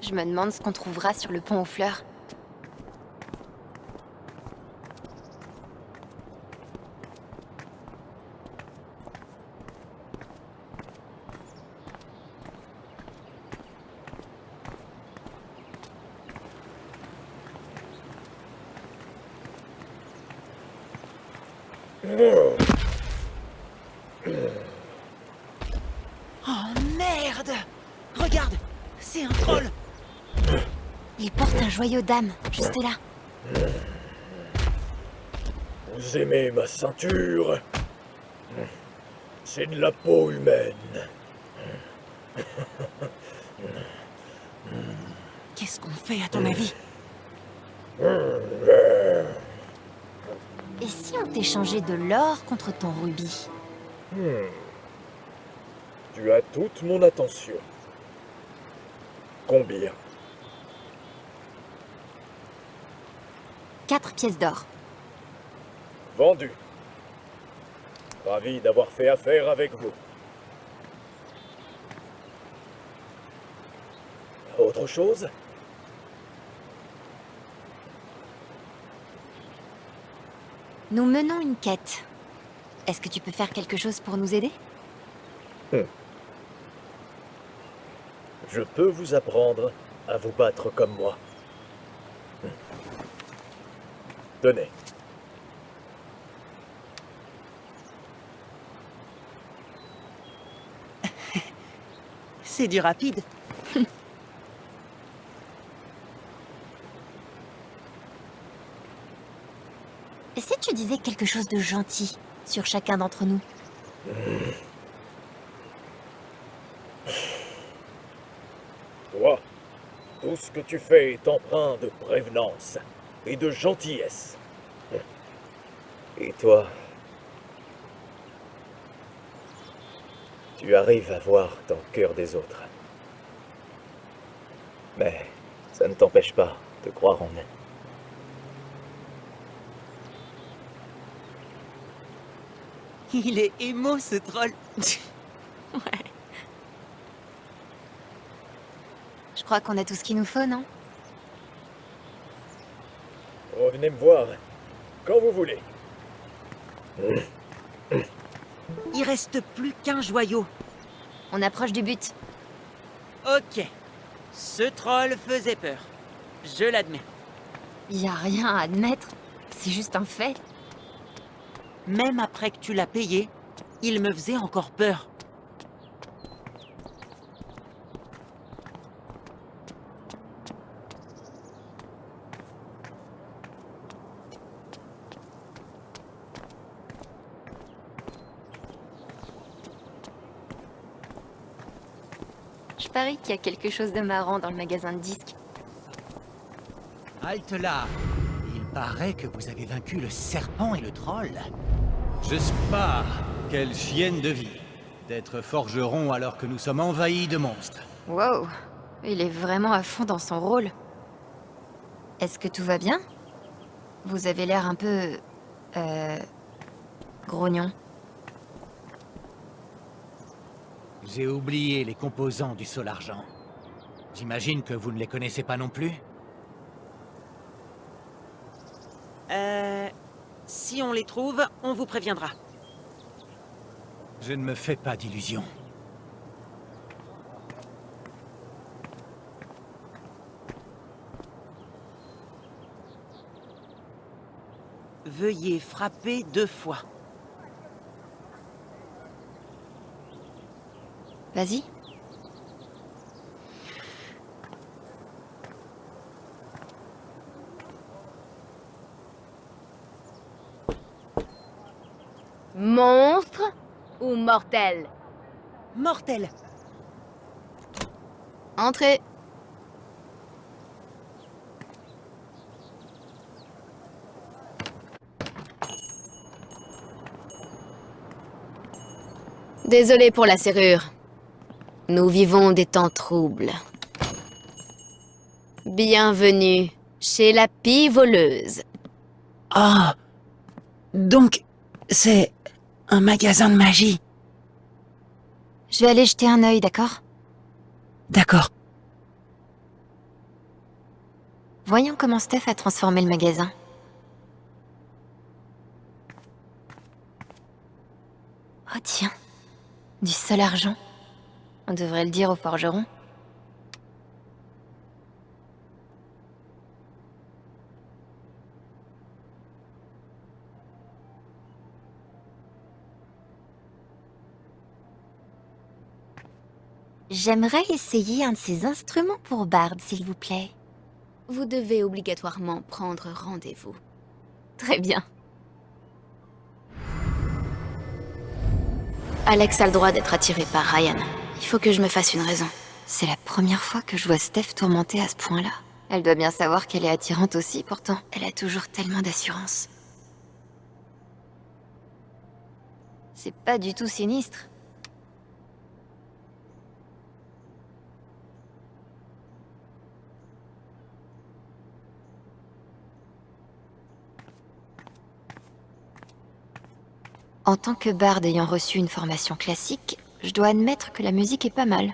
Je me demande ce qu'on trouvera sur le pont aux fleurs. Oh merde Regarde C'est un troll Il porte un joyau d'âme, juste là. Vous aimez ma ceinture C'est de la peau humaine. Qu'est-ce qu'on fait à ton avis? Et si on t'échangeait de l'or contre ton rubis? Hmm. Tu as toute mon attention. Combien? Quatre pièces d'or. Vendu. Ravi d'avoir fait affaire avec vous. Autre chose? Nous menons une quête. Est-ce que tu peux faire quelque chose pour nous aider? Hmm. Je peux vous apprendre à vous battre comme moi. Hmm. <laughs> C'est du rapide. Et <laughs> si tu disais quelque chose de gentil sur chacun d'entre nous. Toi, tout ce que tu fais est empreint de prévenance et de gentillesse. Et toi, tu arrives à voir dans le cœur des autres. Mais ça ne t'empêche pas de croire en eux. Il est émo ce troll. Je crois qu'on a tout ce qu'il nous faut, non? Revenez me voir quand vous voulez. Il reste plus qu'un joyau. On approche du but. Ok. Ce troll faisait peur. Je l'admets. Y a rien à admettre. C'est juste un fait. Même après que tu l'as payé, il me faisait encore peur. Parie qu'il y a quelque chose de marrant dans le magasin de disques. Halte là Il paraît que vous avez vaincu le serpent et le troll. Je pas Quelle chienne de vie D'être forgeron alors que nous sommes envahis de monstres. Wow, il est vraiment à fond dans son rôle. Est-ce que tout va bien? Vous avez l'air un peu... Euh... grognon. J'ai oublié les composants du sol argent. J'imagine que vous ne les connaissez pas non plus Euh... Si on les trouve, on vous préviendra. Je ne me fais pas d'illusions. Veuillez frapper deux fois. Vas-y. Monstre ou mortel? Mortel Entrez Désolé pour la serrure. Nous vivons des temps troubles. Bienvenue chez la pie voleuse. Ah Donc, c'est un magasin de magie. Je vais aller jeter un œil, d'accord? D'accord. Voyons comment Steph a transformé le magasin. Oh tiens, du seul argent. On devrait le dire au forgeron. J'aimerais essayer un de ces instruments pour Bard, s'il vous plaît. Vous devez obligatoirement prendre rendez-vous. Très bien. Alex a le droit d'être attiré par Ryan. Il faut que je me fasse une raison. C'est la première fois que je vois Steph tourmentée à ce point-là. Elle doit bien savoir qu'elle est attirante aussi, pourtant. Elle a toujours tellement d'assurance. C'est pas du tout sinistre. En tant que barde ayant reçu une formation classique, je dois admettre que la musique est pas mal.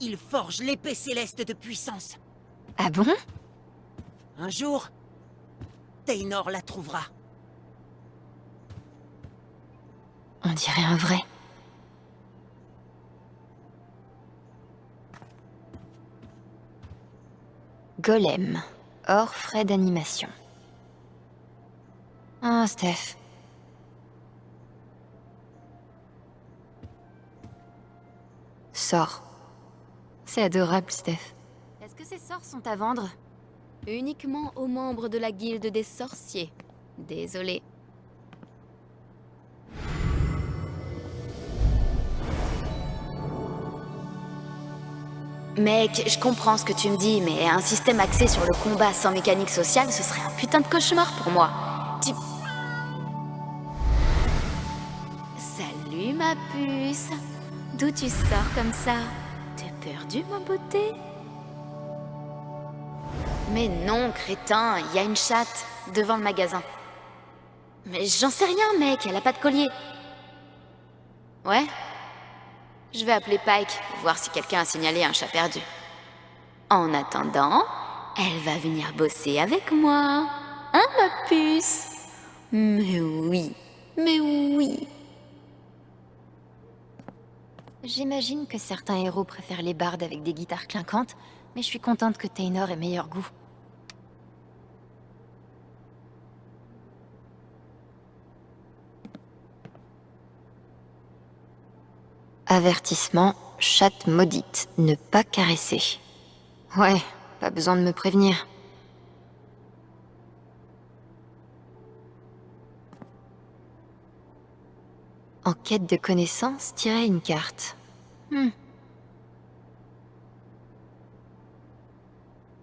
Il forge l'épée céleste de puissance. Ah bon? Un jour, Taynor la trouvera. On dirait un vrai. Golem. Hors frais d'animation. Ah, Steph. Sors. C'est adorable, Steph. Est-ce que ces sorts sont à vendre? Uniquement aux membres de la guilde des sorciers. Désolé. Mec, je comprends ce que tu me dis, mais un système axé sur le combat sans mécanique sociale, ce serait un putain de cauchemar pour moi. Ma puce D'où tu sors comme ça? T'es perdu ma beauté? Mais non, crétin, il y a une chatte devant le magasin. Mais j'en sais rien, mec, elle a pas de collier. Ouais? Je vais appeler Pike, voir si quelqu'un a signalé un chat perdu. En attendant, elle va venir bosser avec moi. Hein, ma puce? Mais oui, mais oui. J'imagine que certains héros préfèrent les bardes avec des guitares clinquantes, mais je suis contente que Taynor ait meilleur goût. Avertissement, chatte maudite, ne pas caresser. Ouais, pas besoin de me prévenir. En quête de connaissances, tirer une carte. Hmm.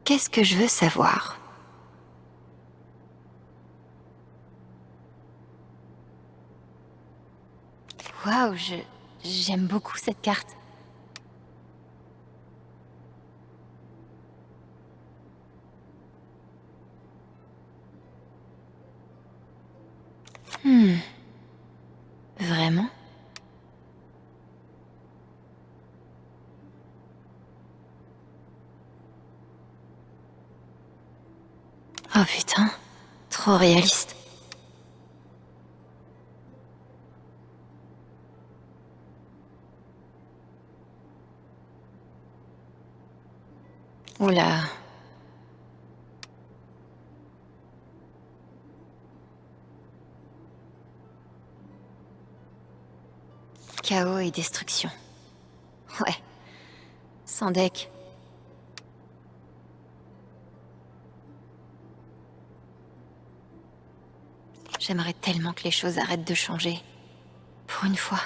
Qu'est-ce que je veux savoir? Waouh, je... j'aime beaucoup cette carte. Hmm. Vraiment Oh putain, trop réaliste. Oula. Chaos et destruction. Ouais. Sans deck. J'aimerais tellement que les choses arrêtent de changer. Pour une fois.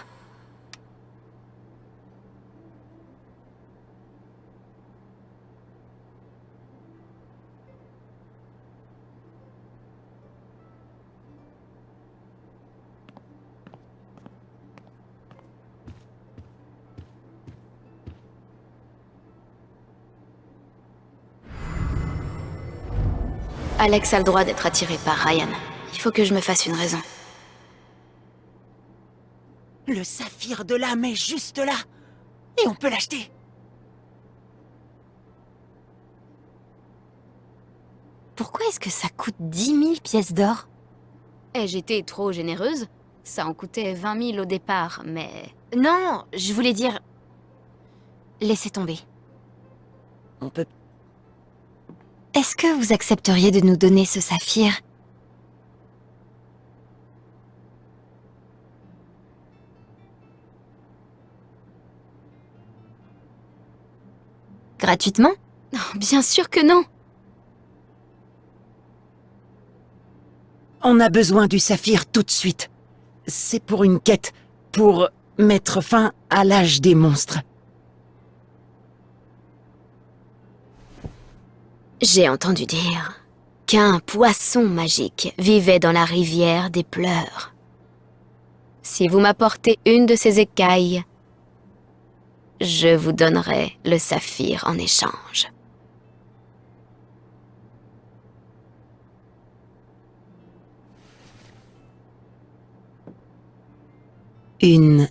Alex a le droit d'être attiré par Ryan. Il faut que je me fasse une raison. Le saphir de l'âme est juste là. Et on peut l'acheter. Pourquoi est-ce que ça coûte 10 000 pièces d'or? Eh, j'étais trop généreuse. Ça en coûtait 20 000 au départ, mais... Non, je voulais dire... Laissez tomber. On peut... Est-ce que vous accepteriez de nous donner ce saphir? Gratuitement Non, bien sûr que non On a besoin du saphir tout de suite. C'est pour une quête, pour mettre fin à l'âge des monstres. J'ai entendu dire qu'un poisson magique vivait dans la rivière des pleurs. Si vous m'apportez une de ces écailles, je vous donnerai le saphir en échange. Une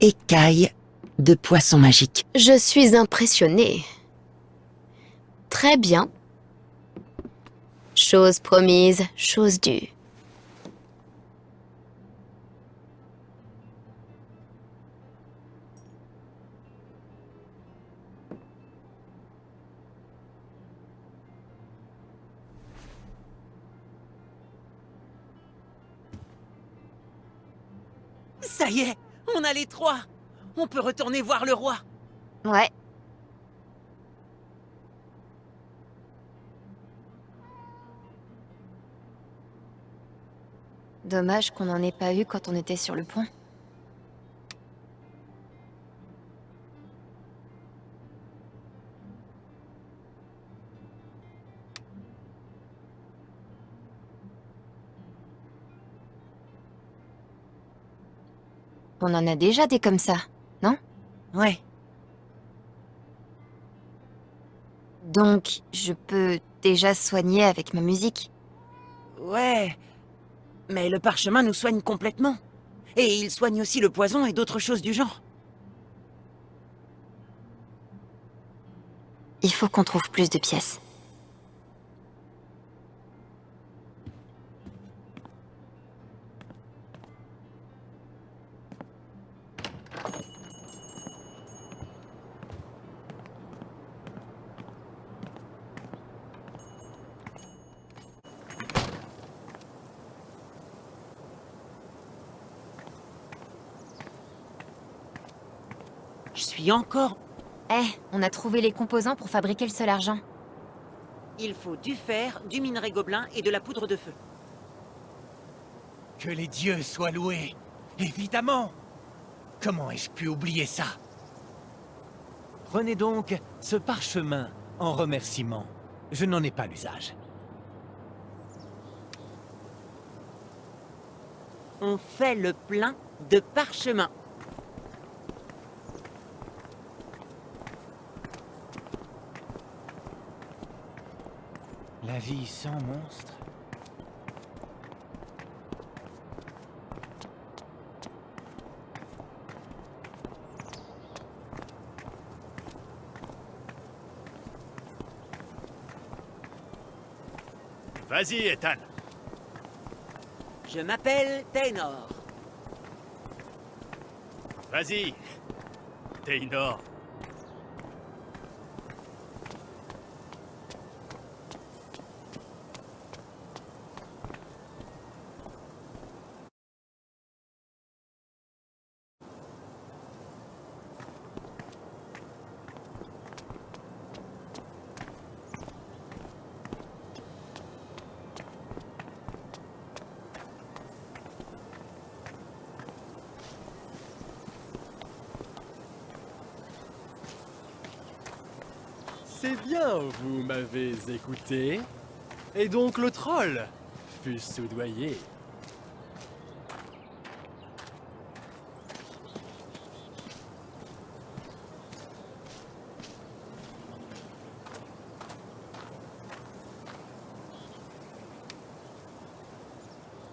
écaille de poisson magique. Je suis impressionnée. Très bien. Chose promise, chose due. Ça y est, on a les trois. On peut retourner voir le roi. Ouais. Dommage qu'on n'en ait pas eu quand on était sur le pont. On en a déjà des comme ça, non? Ouais. Donc, je peux déjà soigner avec ma musique? Ouais. Mais le parchemin nous soigne complètement. Et il soigne aussi le poison et d'autres choses du genre. Il faut qu'on trouve plus de pièces. Encore... Eh, on a trouvé les composants pour fabriquer le seul argent. Il faut du fer, du minerai gobelin et de la poudre de feu. Que les dieux soient loués Évidemment Comment ai-je pu oublier ça? Prenez donc ce parchemin en remerciement. Je n'en ai pas l'usage. On fait le plein de parchemin. Vie sans monstre Vas-y, Ethan. Je m'appelle Taynor. Vas-y. Taynor. C'est bien, m'avez écouté. Et donc le troll fut soudoyé.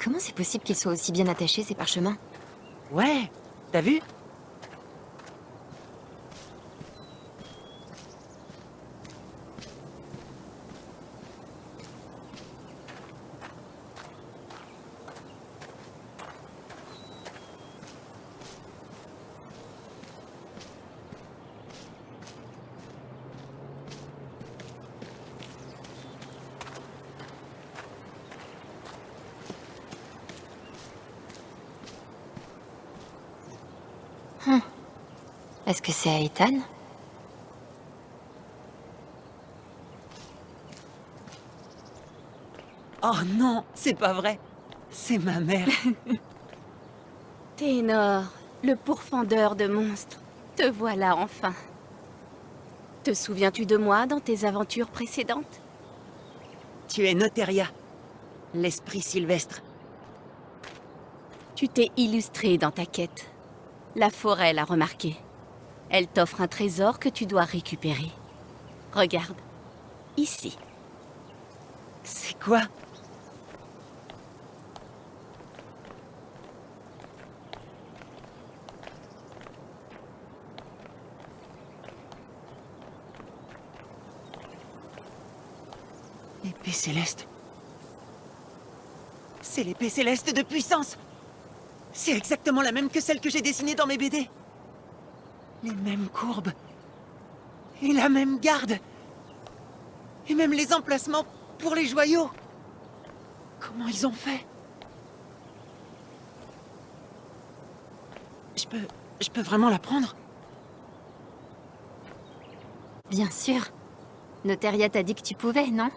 Comment c'est possible qu'ils soient aussi bien attachés, ces parchemins? Ouais, t'as vu? Ethan Oh non, c'est pas vrai. C'est ma mère. <laughs> Ténor, le pourfendeur de monstres. Te voilà enfin. Te souviens-tu de moi dans tes aventures précédentes? Tu es Noteria, l'esprit sylvestre. Tu t'es illustré dans ta quête. La forêt l'a remarqué. Elle t'offre un trésor que tu dois récupérer. Regarde, ici. C'est quoi? L'épée céleste. C'est l'épée céleste de puissance C'est exactement la même que celle que j'ai dessinée dans mes BD. Les mêmes courbes. Et la même garde. Et même les emplacements pour les joyaux. Comment ils ont fait? Je peux... Je peux vraiment la prendre? Bien sûr. Notaria t'a dit que tu pouvais, non?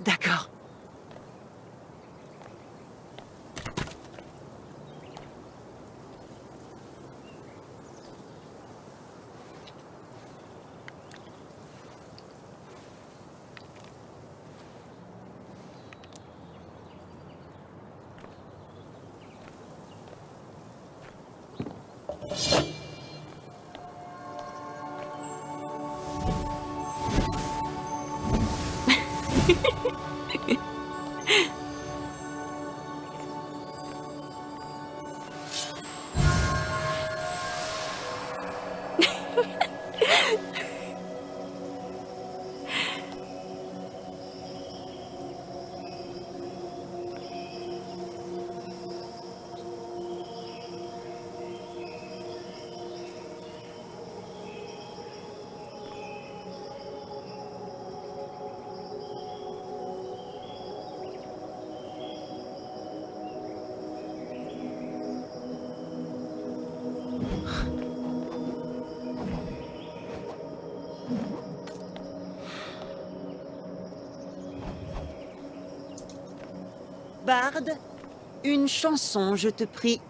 D'accord. Bard, une chanson, je te prie.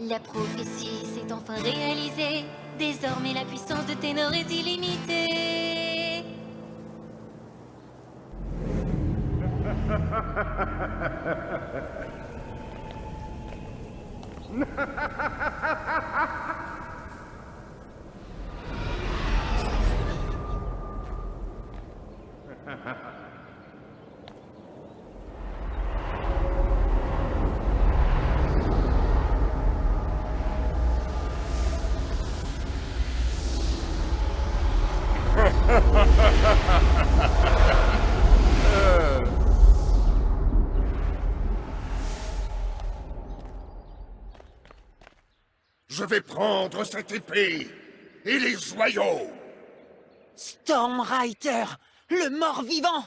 La prophétie s'est enfin réalisée. Désormais, la puissance de Ténor est illimitée. Je vais prendre cette épée et les joyaux Stormrider Le mort-vivant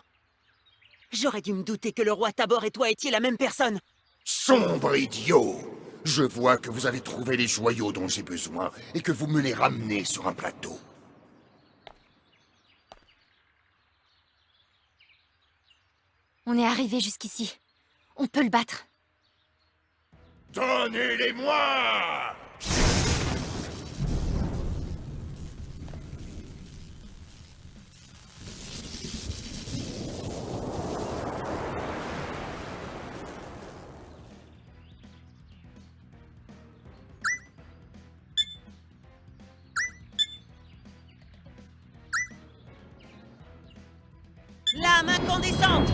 J'aurais dû me douter que le roi Tabor et toi étiez la même personne Sombre idiot Je vois que vous avez trouvé les joyaux dont j'ai besoin et que vous me les ramenez sur un plateau. On est arrivé jusqu'ici. On peut le battre. Donnez-les-moi Lame incandescente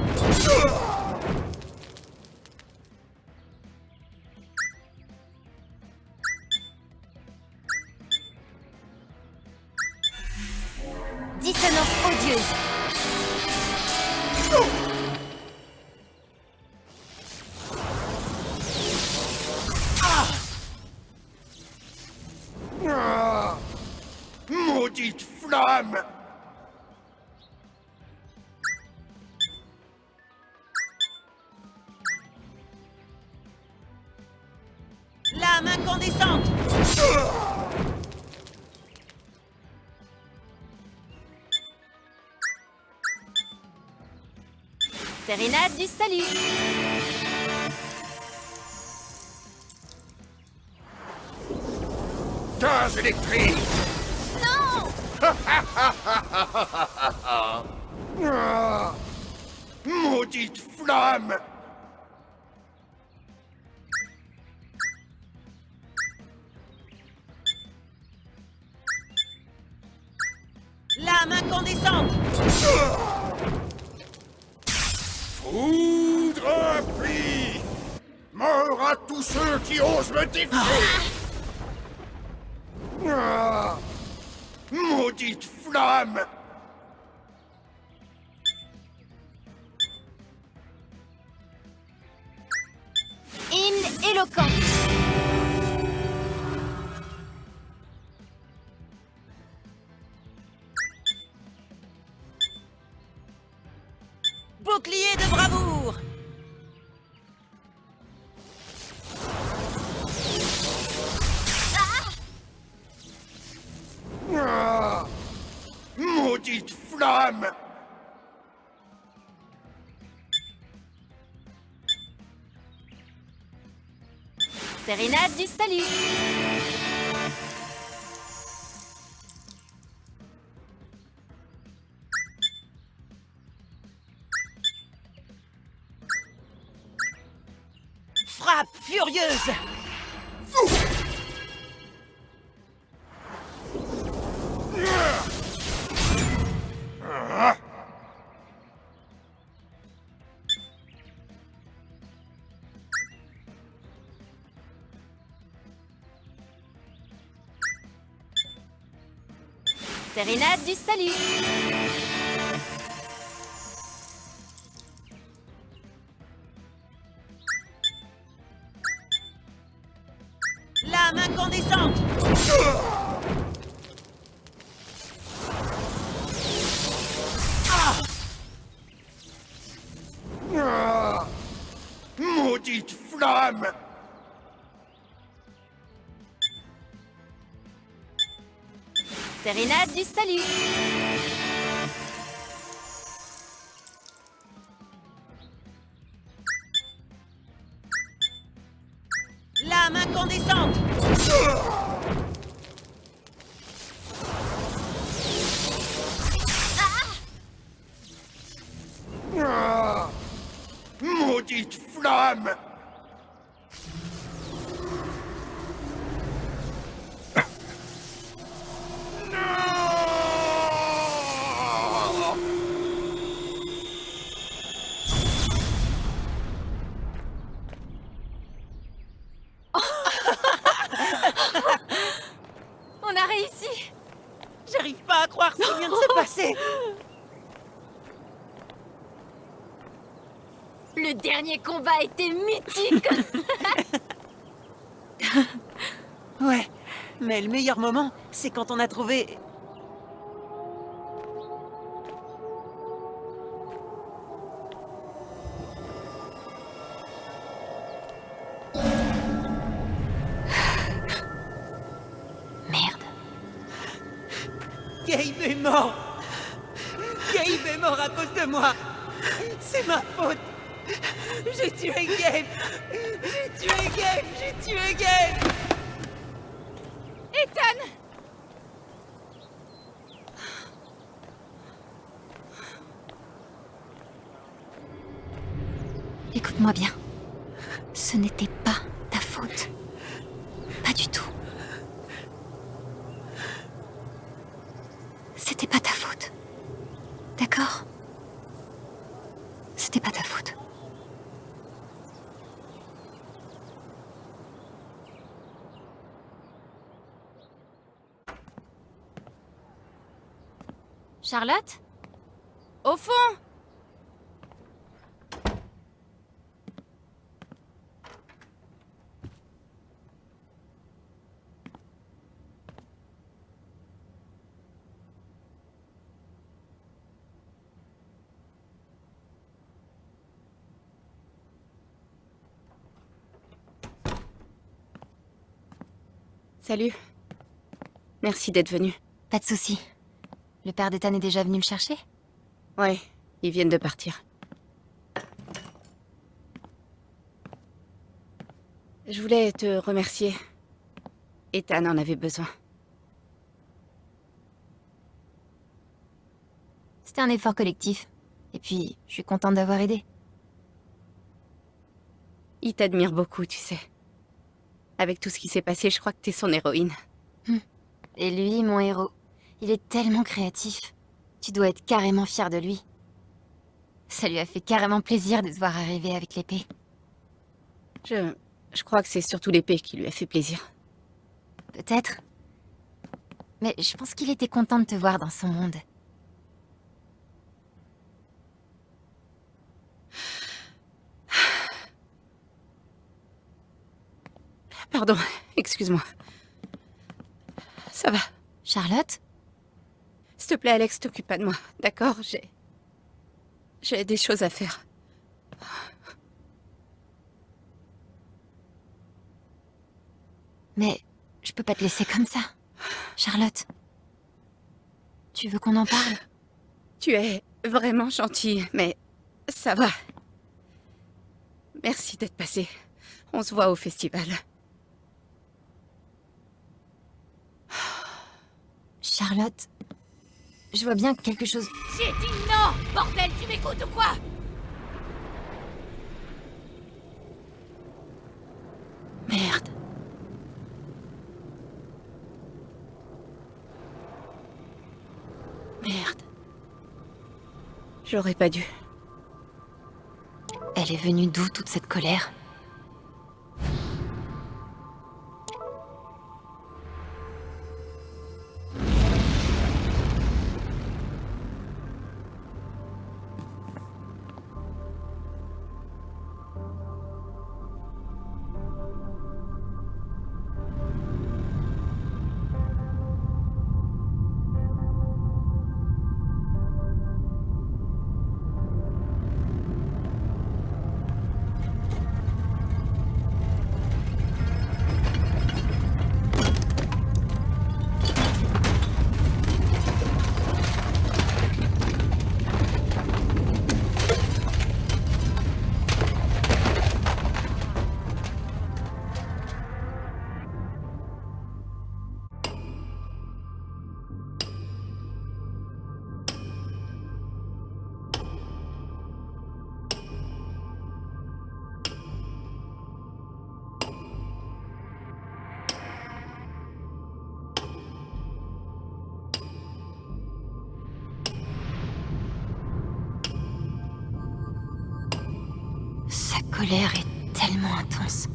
Dissonance odieuse. Sérénade du salut. Gaz électrique. Non. <laughs> Maudite flamme Foudre Mort à tous ceux qui osent me défier. Ah. Maudite flamme. Hymne éloquent. Sérénade du salut. Frappe furieuse Sérénade du salut. Salut. C'est quand on a trouvé... <sighs> Merde. Gabe est mort. Gabe est mort à cause de moi. C'est ma faute. J'ai tué Gabe. J'ai tué Gabe. J'ai tué Gabe. Ethan Écoute-moi bien. Ce n'était pas ta faute. Pas du tout. C'était pas ta faute. D'accord? C'était pas ta faute. Charlotte? Au fond Salut. Merci d'être venu. Pas de souci. Le père d'Ethan est déjà venu me chercher? Ouais, ils viennent de partir. Je voulais te remercier. Ethan en avait besoin. C'était un effort collectif. Et puis, je suis contente d'avoir aidé. Il t'admire beaucoup, tu sais. Avec tout ce qui s'est passé, je crois que t'es son héroïne. Hum. Et lui, mon héros. Il est tellement créatif. Tu dois être carrément fier de lui. Ça lui a fait carrément plaisir de te voir arriver avec l'épée. Je... je crois que c'est surtout l'épée qui lui a fait plaisir. Peut-être. Mais je pense qu'il était content de te voir dans son monde. Pardon, <laughs> excuse-moi. Ça va. Charlotte? S'il te plaît, Alex, t'occupe pas de moi, d'accord? J'ai... J'ai des choses à faire. Mais je peux pas te laisser comme ça. Charlotte. Tu veux qu'on en parle? Tu es vraiment gentille, mais ça va. Merci d'être passé. On se voit au festival. Charlotte, je vois bien que quelque chose... J'ai dit non Bordel, tu m'écoutes ou quoi? Merde. Merde. J'aurais pas dû. Elle est venue d'où toute cette colère? Colère est tellement intense.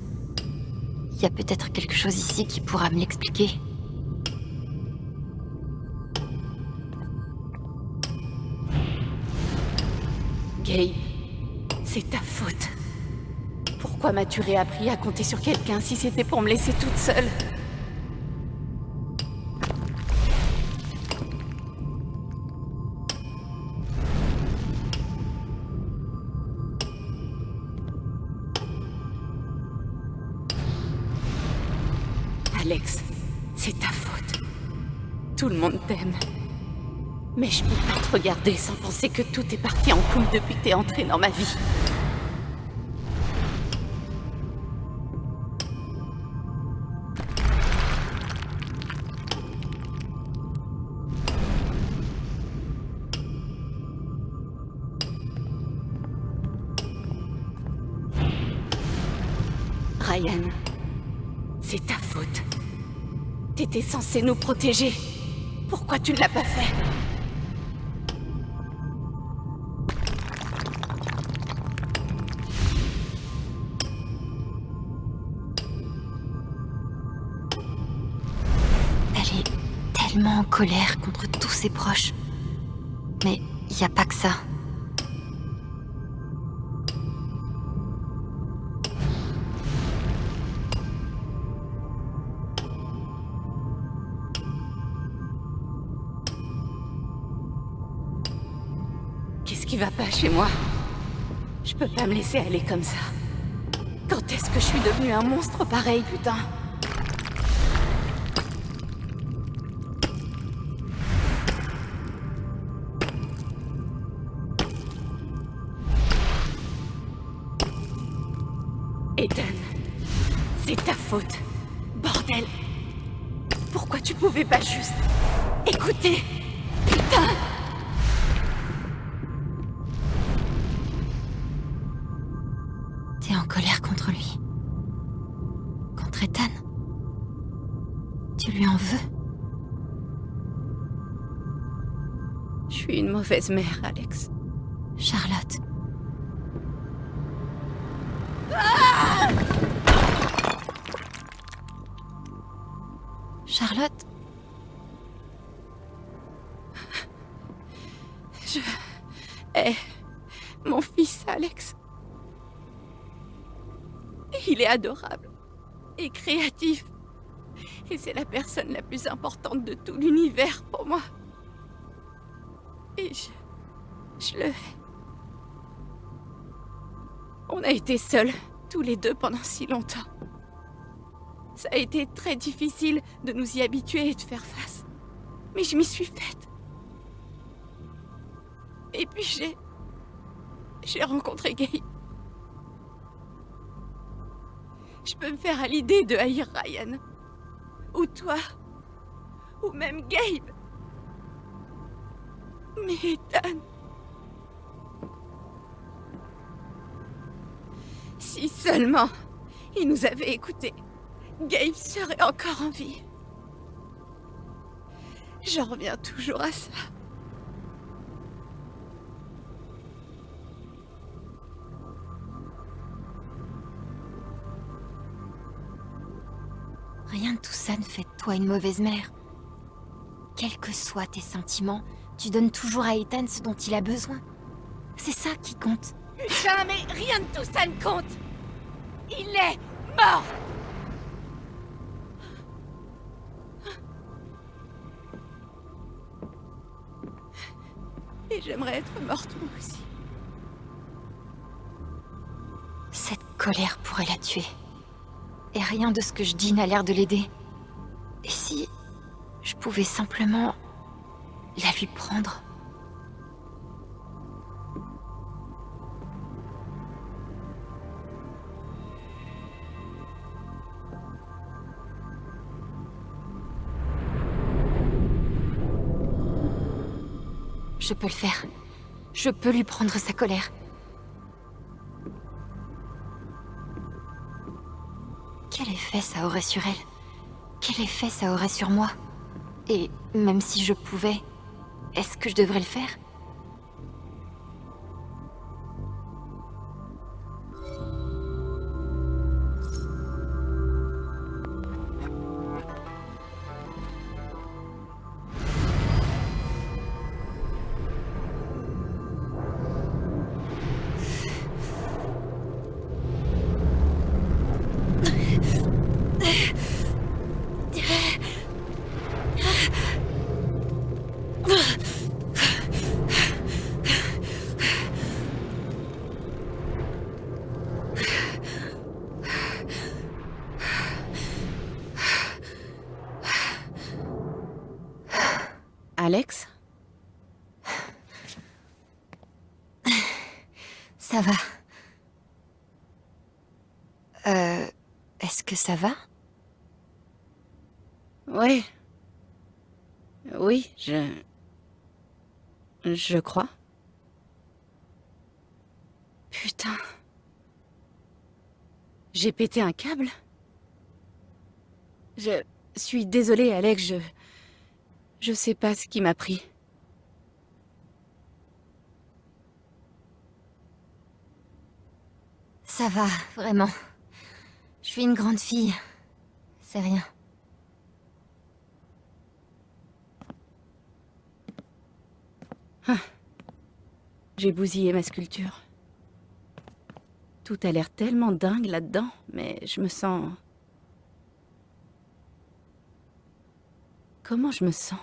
Il y a peut-être quelque chose ici qui pourra me l'expliquer. Gabe, c'est ta faute. Pourquoi m'as-tu réappris à compter sur quelqu'un si c'était pour me laisser toute seule? Regarder sans penser que tout est parti en couille depuis que t'es entré dans ma vie. Ryan, c'est ta faute. T'étais censé nous protéger. Pourquoi tu ne l'as pas fait? Laisser aller comme ça. Quand est-ce que je suis devenue un monstre pareil, putain? Ethan, c'est ta faute. Bordel Pourquoi tu pouvais pas juste écouter? Putain mauvaise mère, Alex. Charlotte. Charlotte? Je hais mon fils, Alex. Il est adorable et créatif. Et c'est la personne la plus importante de tout l'univers pour moi. Et je... Je le. On a été seuls, tous les deux, pendant si longtemps. Ça a été très difficile de nous y habituer et de faire face. Mais je m'y suis faite. Et puis j'ai... J'ai rencontré Gabe. Je peux me faire à l'idée de haïr Ryan. Ou toi. Ou même Gabe. Mais Ethan... Si seulement il nous avait écoutés, Gabe serait encore en vie. J'en reviens toujours à ça. Rien de tout ça ne fait de toi une mauvaise mère. Quels que soient tes sentiments, tu donnes toujours à Ethan ce dont il a besoin. C'est ça qui compte. Putain, mais rien de tout ça ne compte Il est mort Et j'aimerais être morte moi aussi. Cette colère pourrait la tuer. Et rien de ce que je dis n'a l'air de l'aider. Et si je pouvais simplement la lui prendre Je peux le faire. Je peux lui prendre sa colère. Quel effet ça aurait sur elle? Quel effet ça aurait sur moi? Et même si je pouvais, est-ce que je devrais le faire? Alex Ça va. Euh... Est-ce que ça va? Ouais. Oui, je... Je crois. Putain. J'ai pété un câble Je suis désolée, Alex, je... Je sais pas ce qui m'a pris. Ça va, vraiment. Je suis une grande fille. C'est rien. Ah. J'ai bousillé ma sculpture. Tout a l'air tellement dingue là-dedans, mais je me sens... Comment je me sens?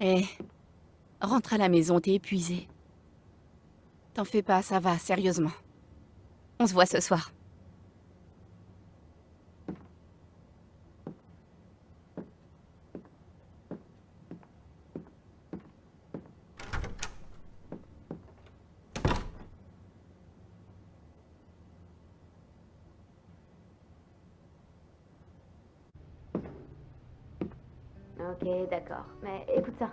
Eh, rentre à la maison, t'es épuisé. T'en fais pas, ça va, sérieusement. On se voit ce soir. D'accord. Mais écoute ça.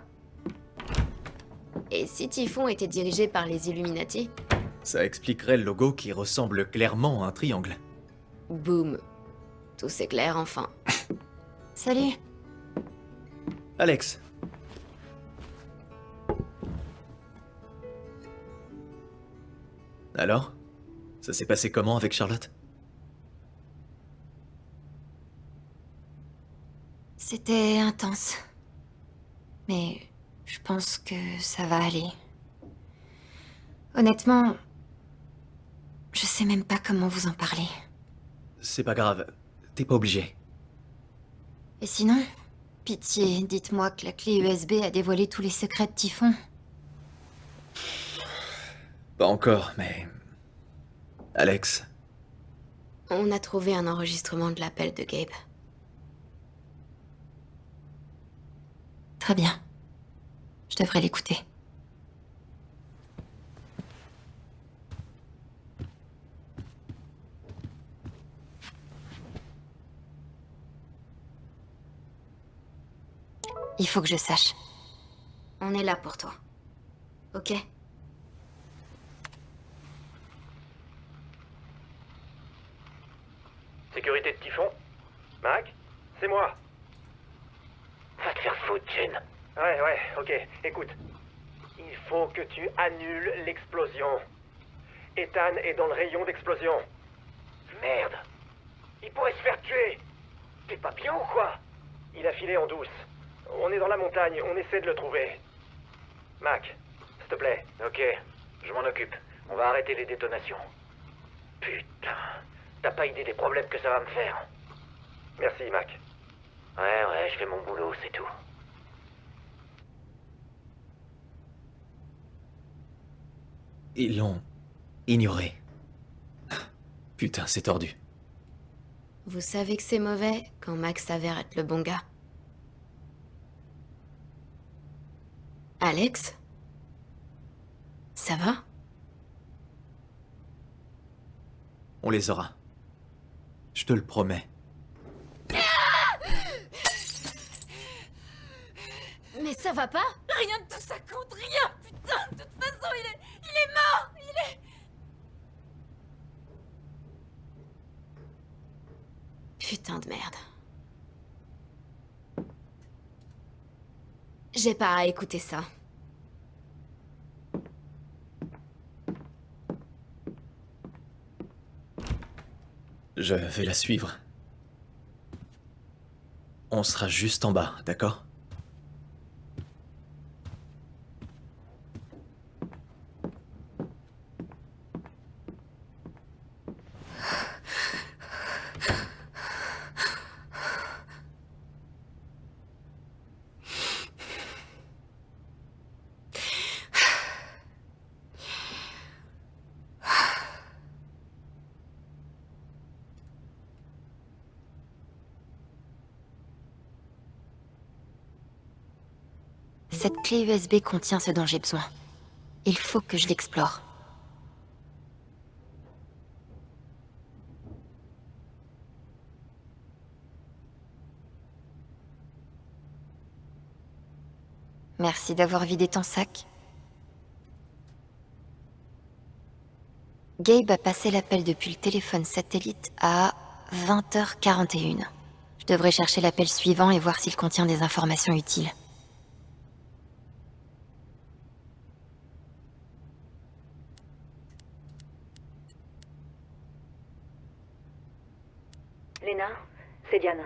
Et si Typhon était dirigé par les Illuminati? Ça expliquerait le logo qui ressemble clairement à un triangle. Boum. Tout s'éclaire enfin. <laughs> Salut. Alex. Alors Ça s'est passé comment avec Charlotte? C'était intense. Mais je pense que ça va aller. Honnêtement, je sais même pas comment vous en parler. C'est pas grave, t'es pas obligé. Et sinon Pitié, dites-moi que la clé USB a dévoilé tous les secrets de Typhon. Pas encore, mais... Alex, On a trouvé un enregistrement de l'appel de Gabe. Très bien. Je devrais l'écouter. Il faut que je sache. On est là pour toi. Ok Sécurité de Typhon Mac C'est moi. Va te faire foutre, Jen. Ouais, ouais, ok. Écoute. Il faut que tu annules l'explosion. Ethan est dans le rayon d'explosion. Merde. Il pourrait se faire tuer. T'es pas bien ou quoi? Il a filé en douce. On est dans la montagne, on essaie de le trouver. Mac, s'il te plaît. Ok, je m'en occupe. On va arrêter les détonations. Putain, t'as pas idée des problèmes que ça va me faire. Merci, Mac. Ouais, ouais, je fais mon boulot, c'est tout. Ils l'ont ignoré. Putain, c'est tordu. Vous savez que c'est mauvais quand Max s'avère être le bon gars. Alex? Ça va? On les aura. Je te le promets. Mais ça va pas? Rien de tout ça compte, rien Putain, de toute façon, il est... Est mort. Putain de merde. J'ai pas à écouter ça. Je vais la suivre. On sera juste en bas, d'accord? Clé USB contient ce dont j'ai besoin. Il faut que je l'explore. Merci d'avoir vidé ton sac. Gabe a passé l'appel depuis le téléphone satellite à 20h41. Je devrais chercher l'appel suivant et voir s'il contient des informations utiles. Léna, c'est Diana.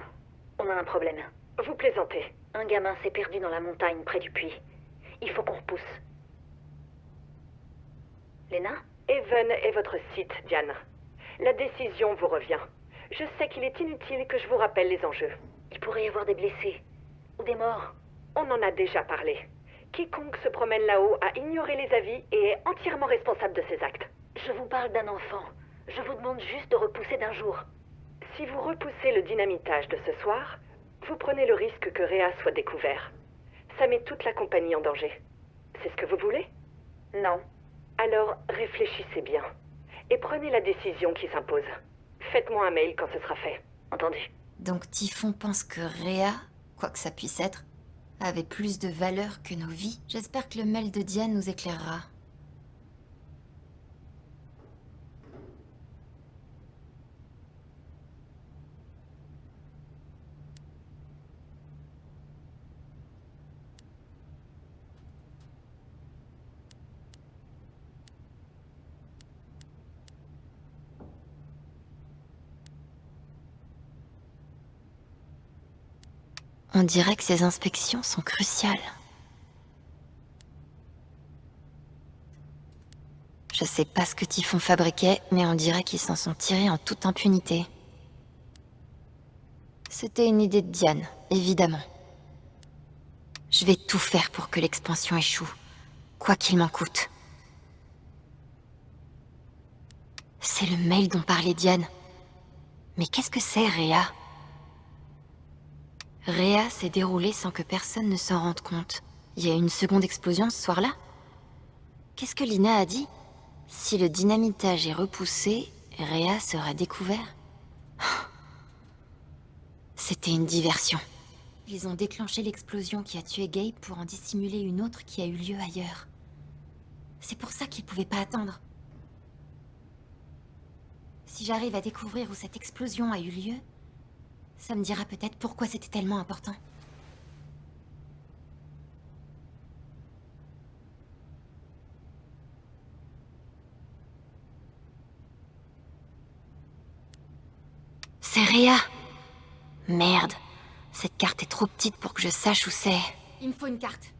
On a un problème. Vous plaisantez. Un gamin s'est perdu dans la montagne près du puits. Il faut qu'on repousse. Léna Even est votre site, Diane. La décision vous revient. Je sais qu'il est inutile que je vous rappelle les enjeux. Il pourrait y avoir des blessés. Ou des morts. On en a déjà parlé. Quiconque se promène là-haut a ignoré les avis et est entièrement responsable de ses actes. Je vous parle d'un enfant. Je vous demande juste de repousser d'un jour. Si vous repoussez le dynamitage de ce soir, vous prenez le risque que Réa soit découvert. Ça met toute la compagnie en danger. C'est ce que vous voulez? Non. Alors réfléchissez bien. Et prenez la décision qui s'impose. Faites-moi un mail quand ce sera fait. Entendu. Donc Typhon pense que Réa, quoi que ça puisse être, avait plus de valeur que nos vies. J'espère que le mail de Diane nous éclairera. On dirait que ces inspections sont cruciales. Je sais pas ce que Typhon fabriquait, mais on dirait qu'ils s'en sont tirés en toute impunité. C'était une idée de Diane, évidemment. Je vais tout faire pour que l'expansion échoue, quoi qu'il m'en coûte. C'est le mail dont parlait Diane. Mais qu'est-ce que c'est, Réa? Réa s'est déroulée sans que personne ne s'en rende compte. Il y a eu une seconde explosion ce soir-là Qu'est-ce que Lina a dit? Si le dynamitage est repoussé, Réa sera découvert C'était une diversion. Ils ont déclenché l'explosion qui a tué Gabe pour en dissimuler une autre qui a eu lieu ailleurs. C'est pour ça qu'ils pouvaient pas attendre. Si j'arrive à découvrir où cette explosion a eu lieu, ça me dira peut-être pourquoi c'était tellement important. C'est Réa Merde. Cette carte est trop petite pour que je sache où c'est. Il me faut une carte.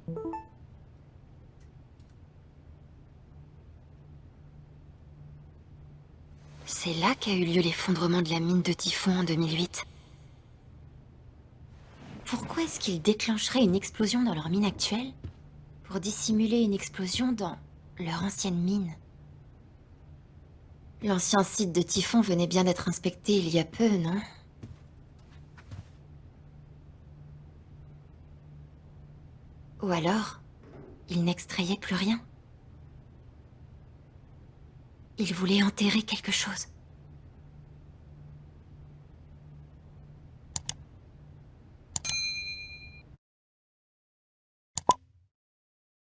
C'est là qu'a eu lieu l'effondrement de la mine de Typhon en 2008. Pourquoi est-ce qu'ils déclencheraient une explosion dans leur mine actuelle Pour dissimuler une explosion dans leur ancienne mine? L'ancien site de Typhon venait bien d'être inspecté il y a peu, non? Ou alors, ils n'extrayaient plus rien? Ils voulaient enterrer quelque chose?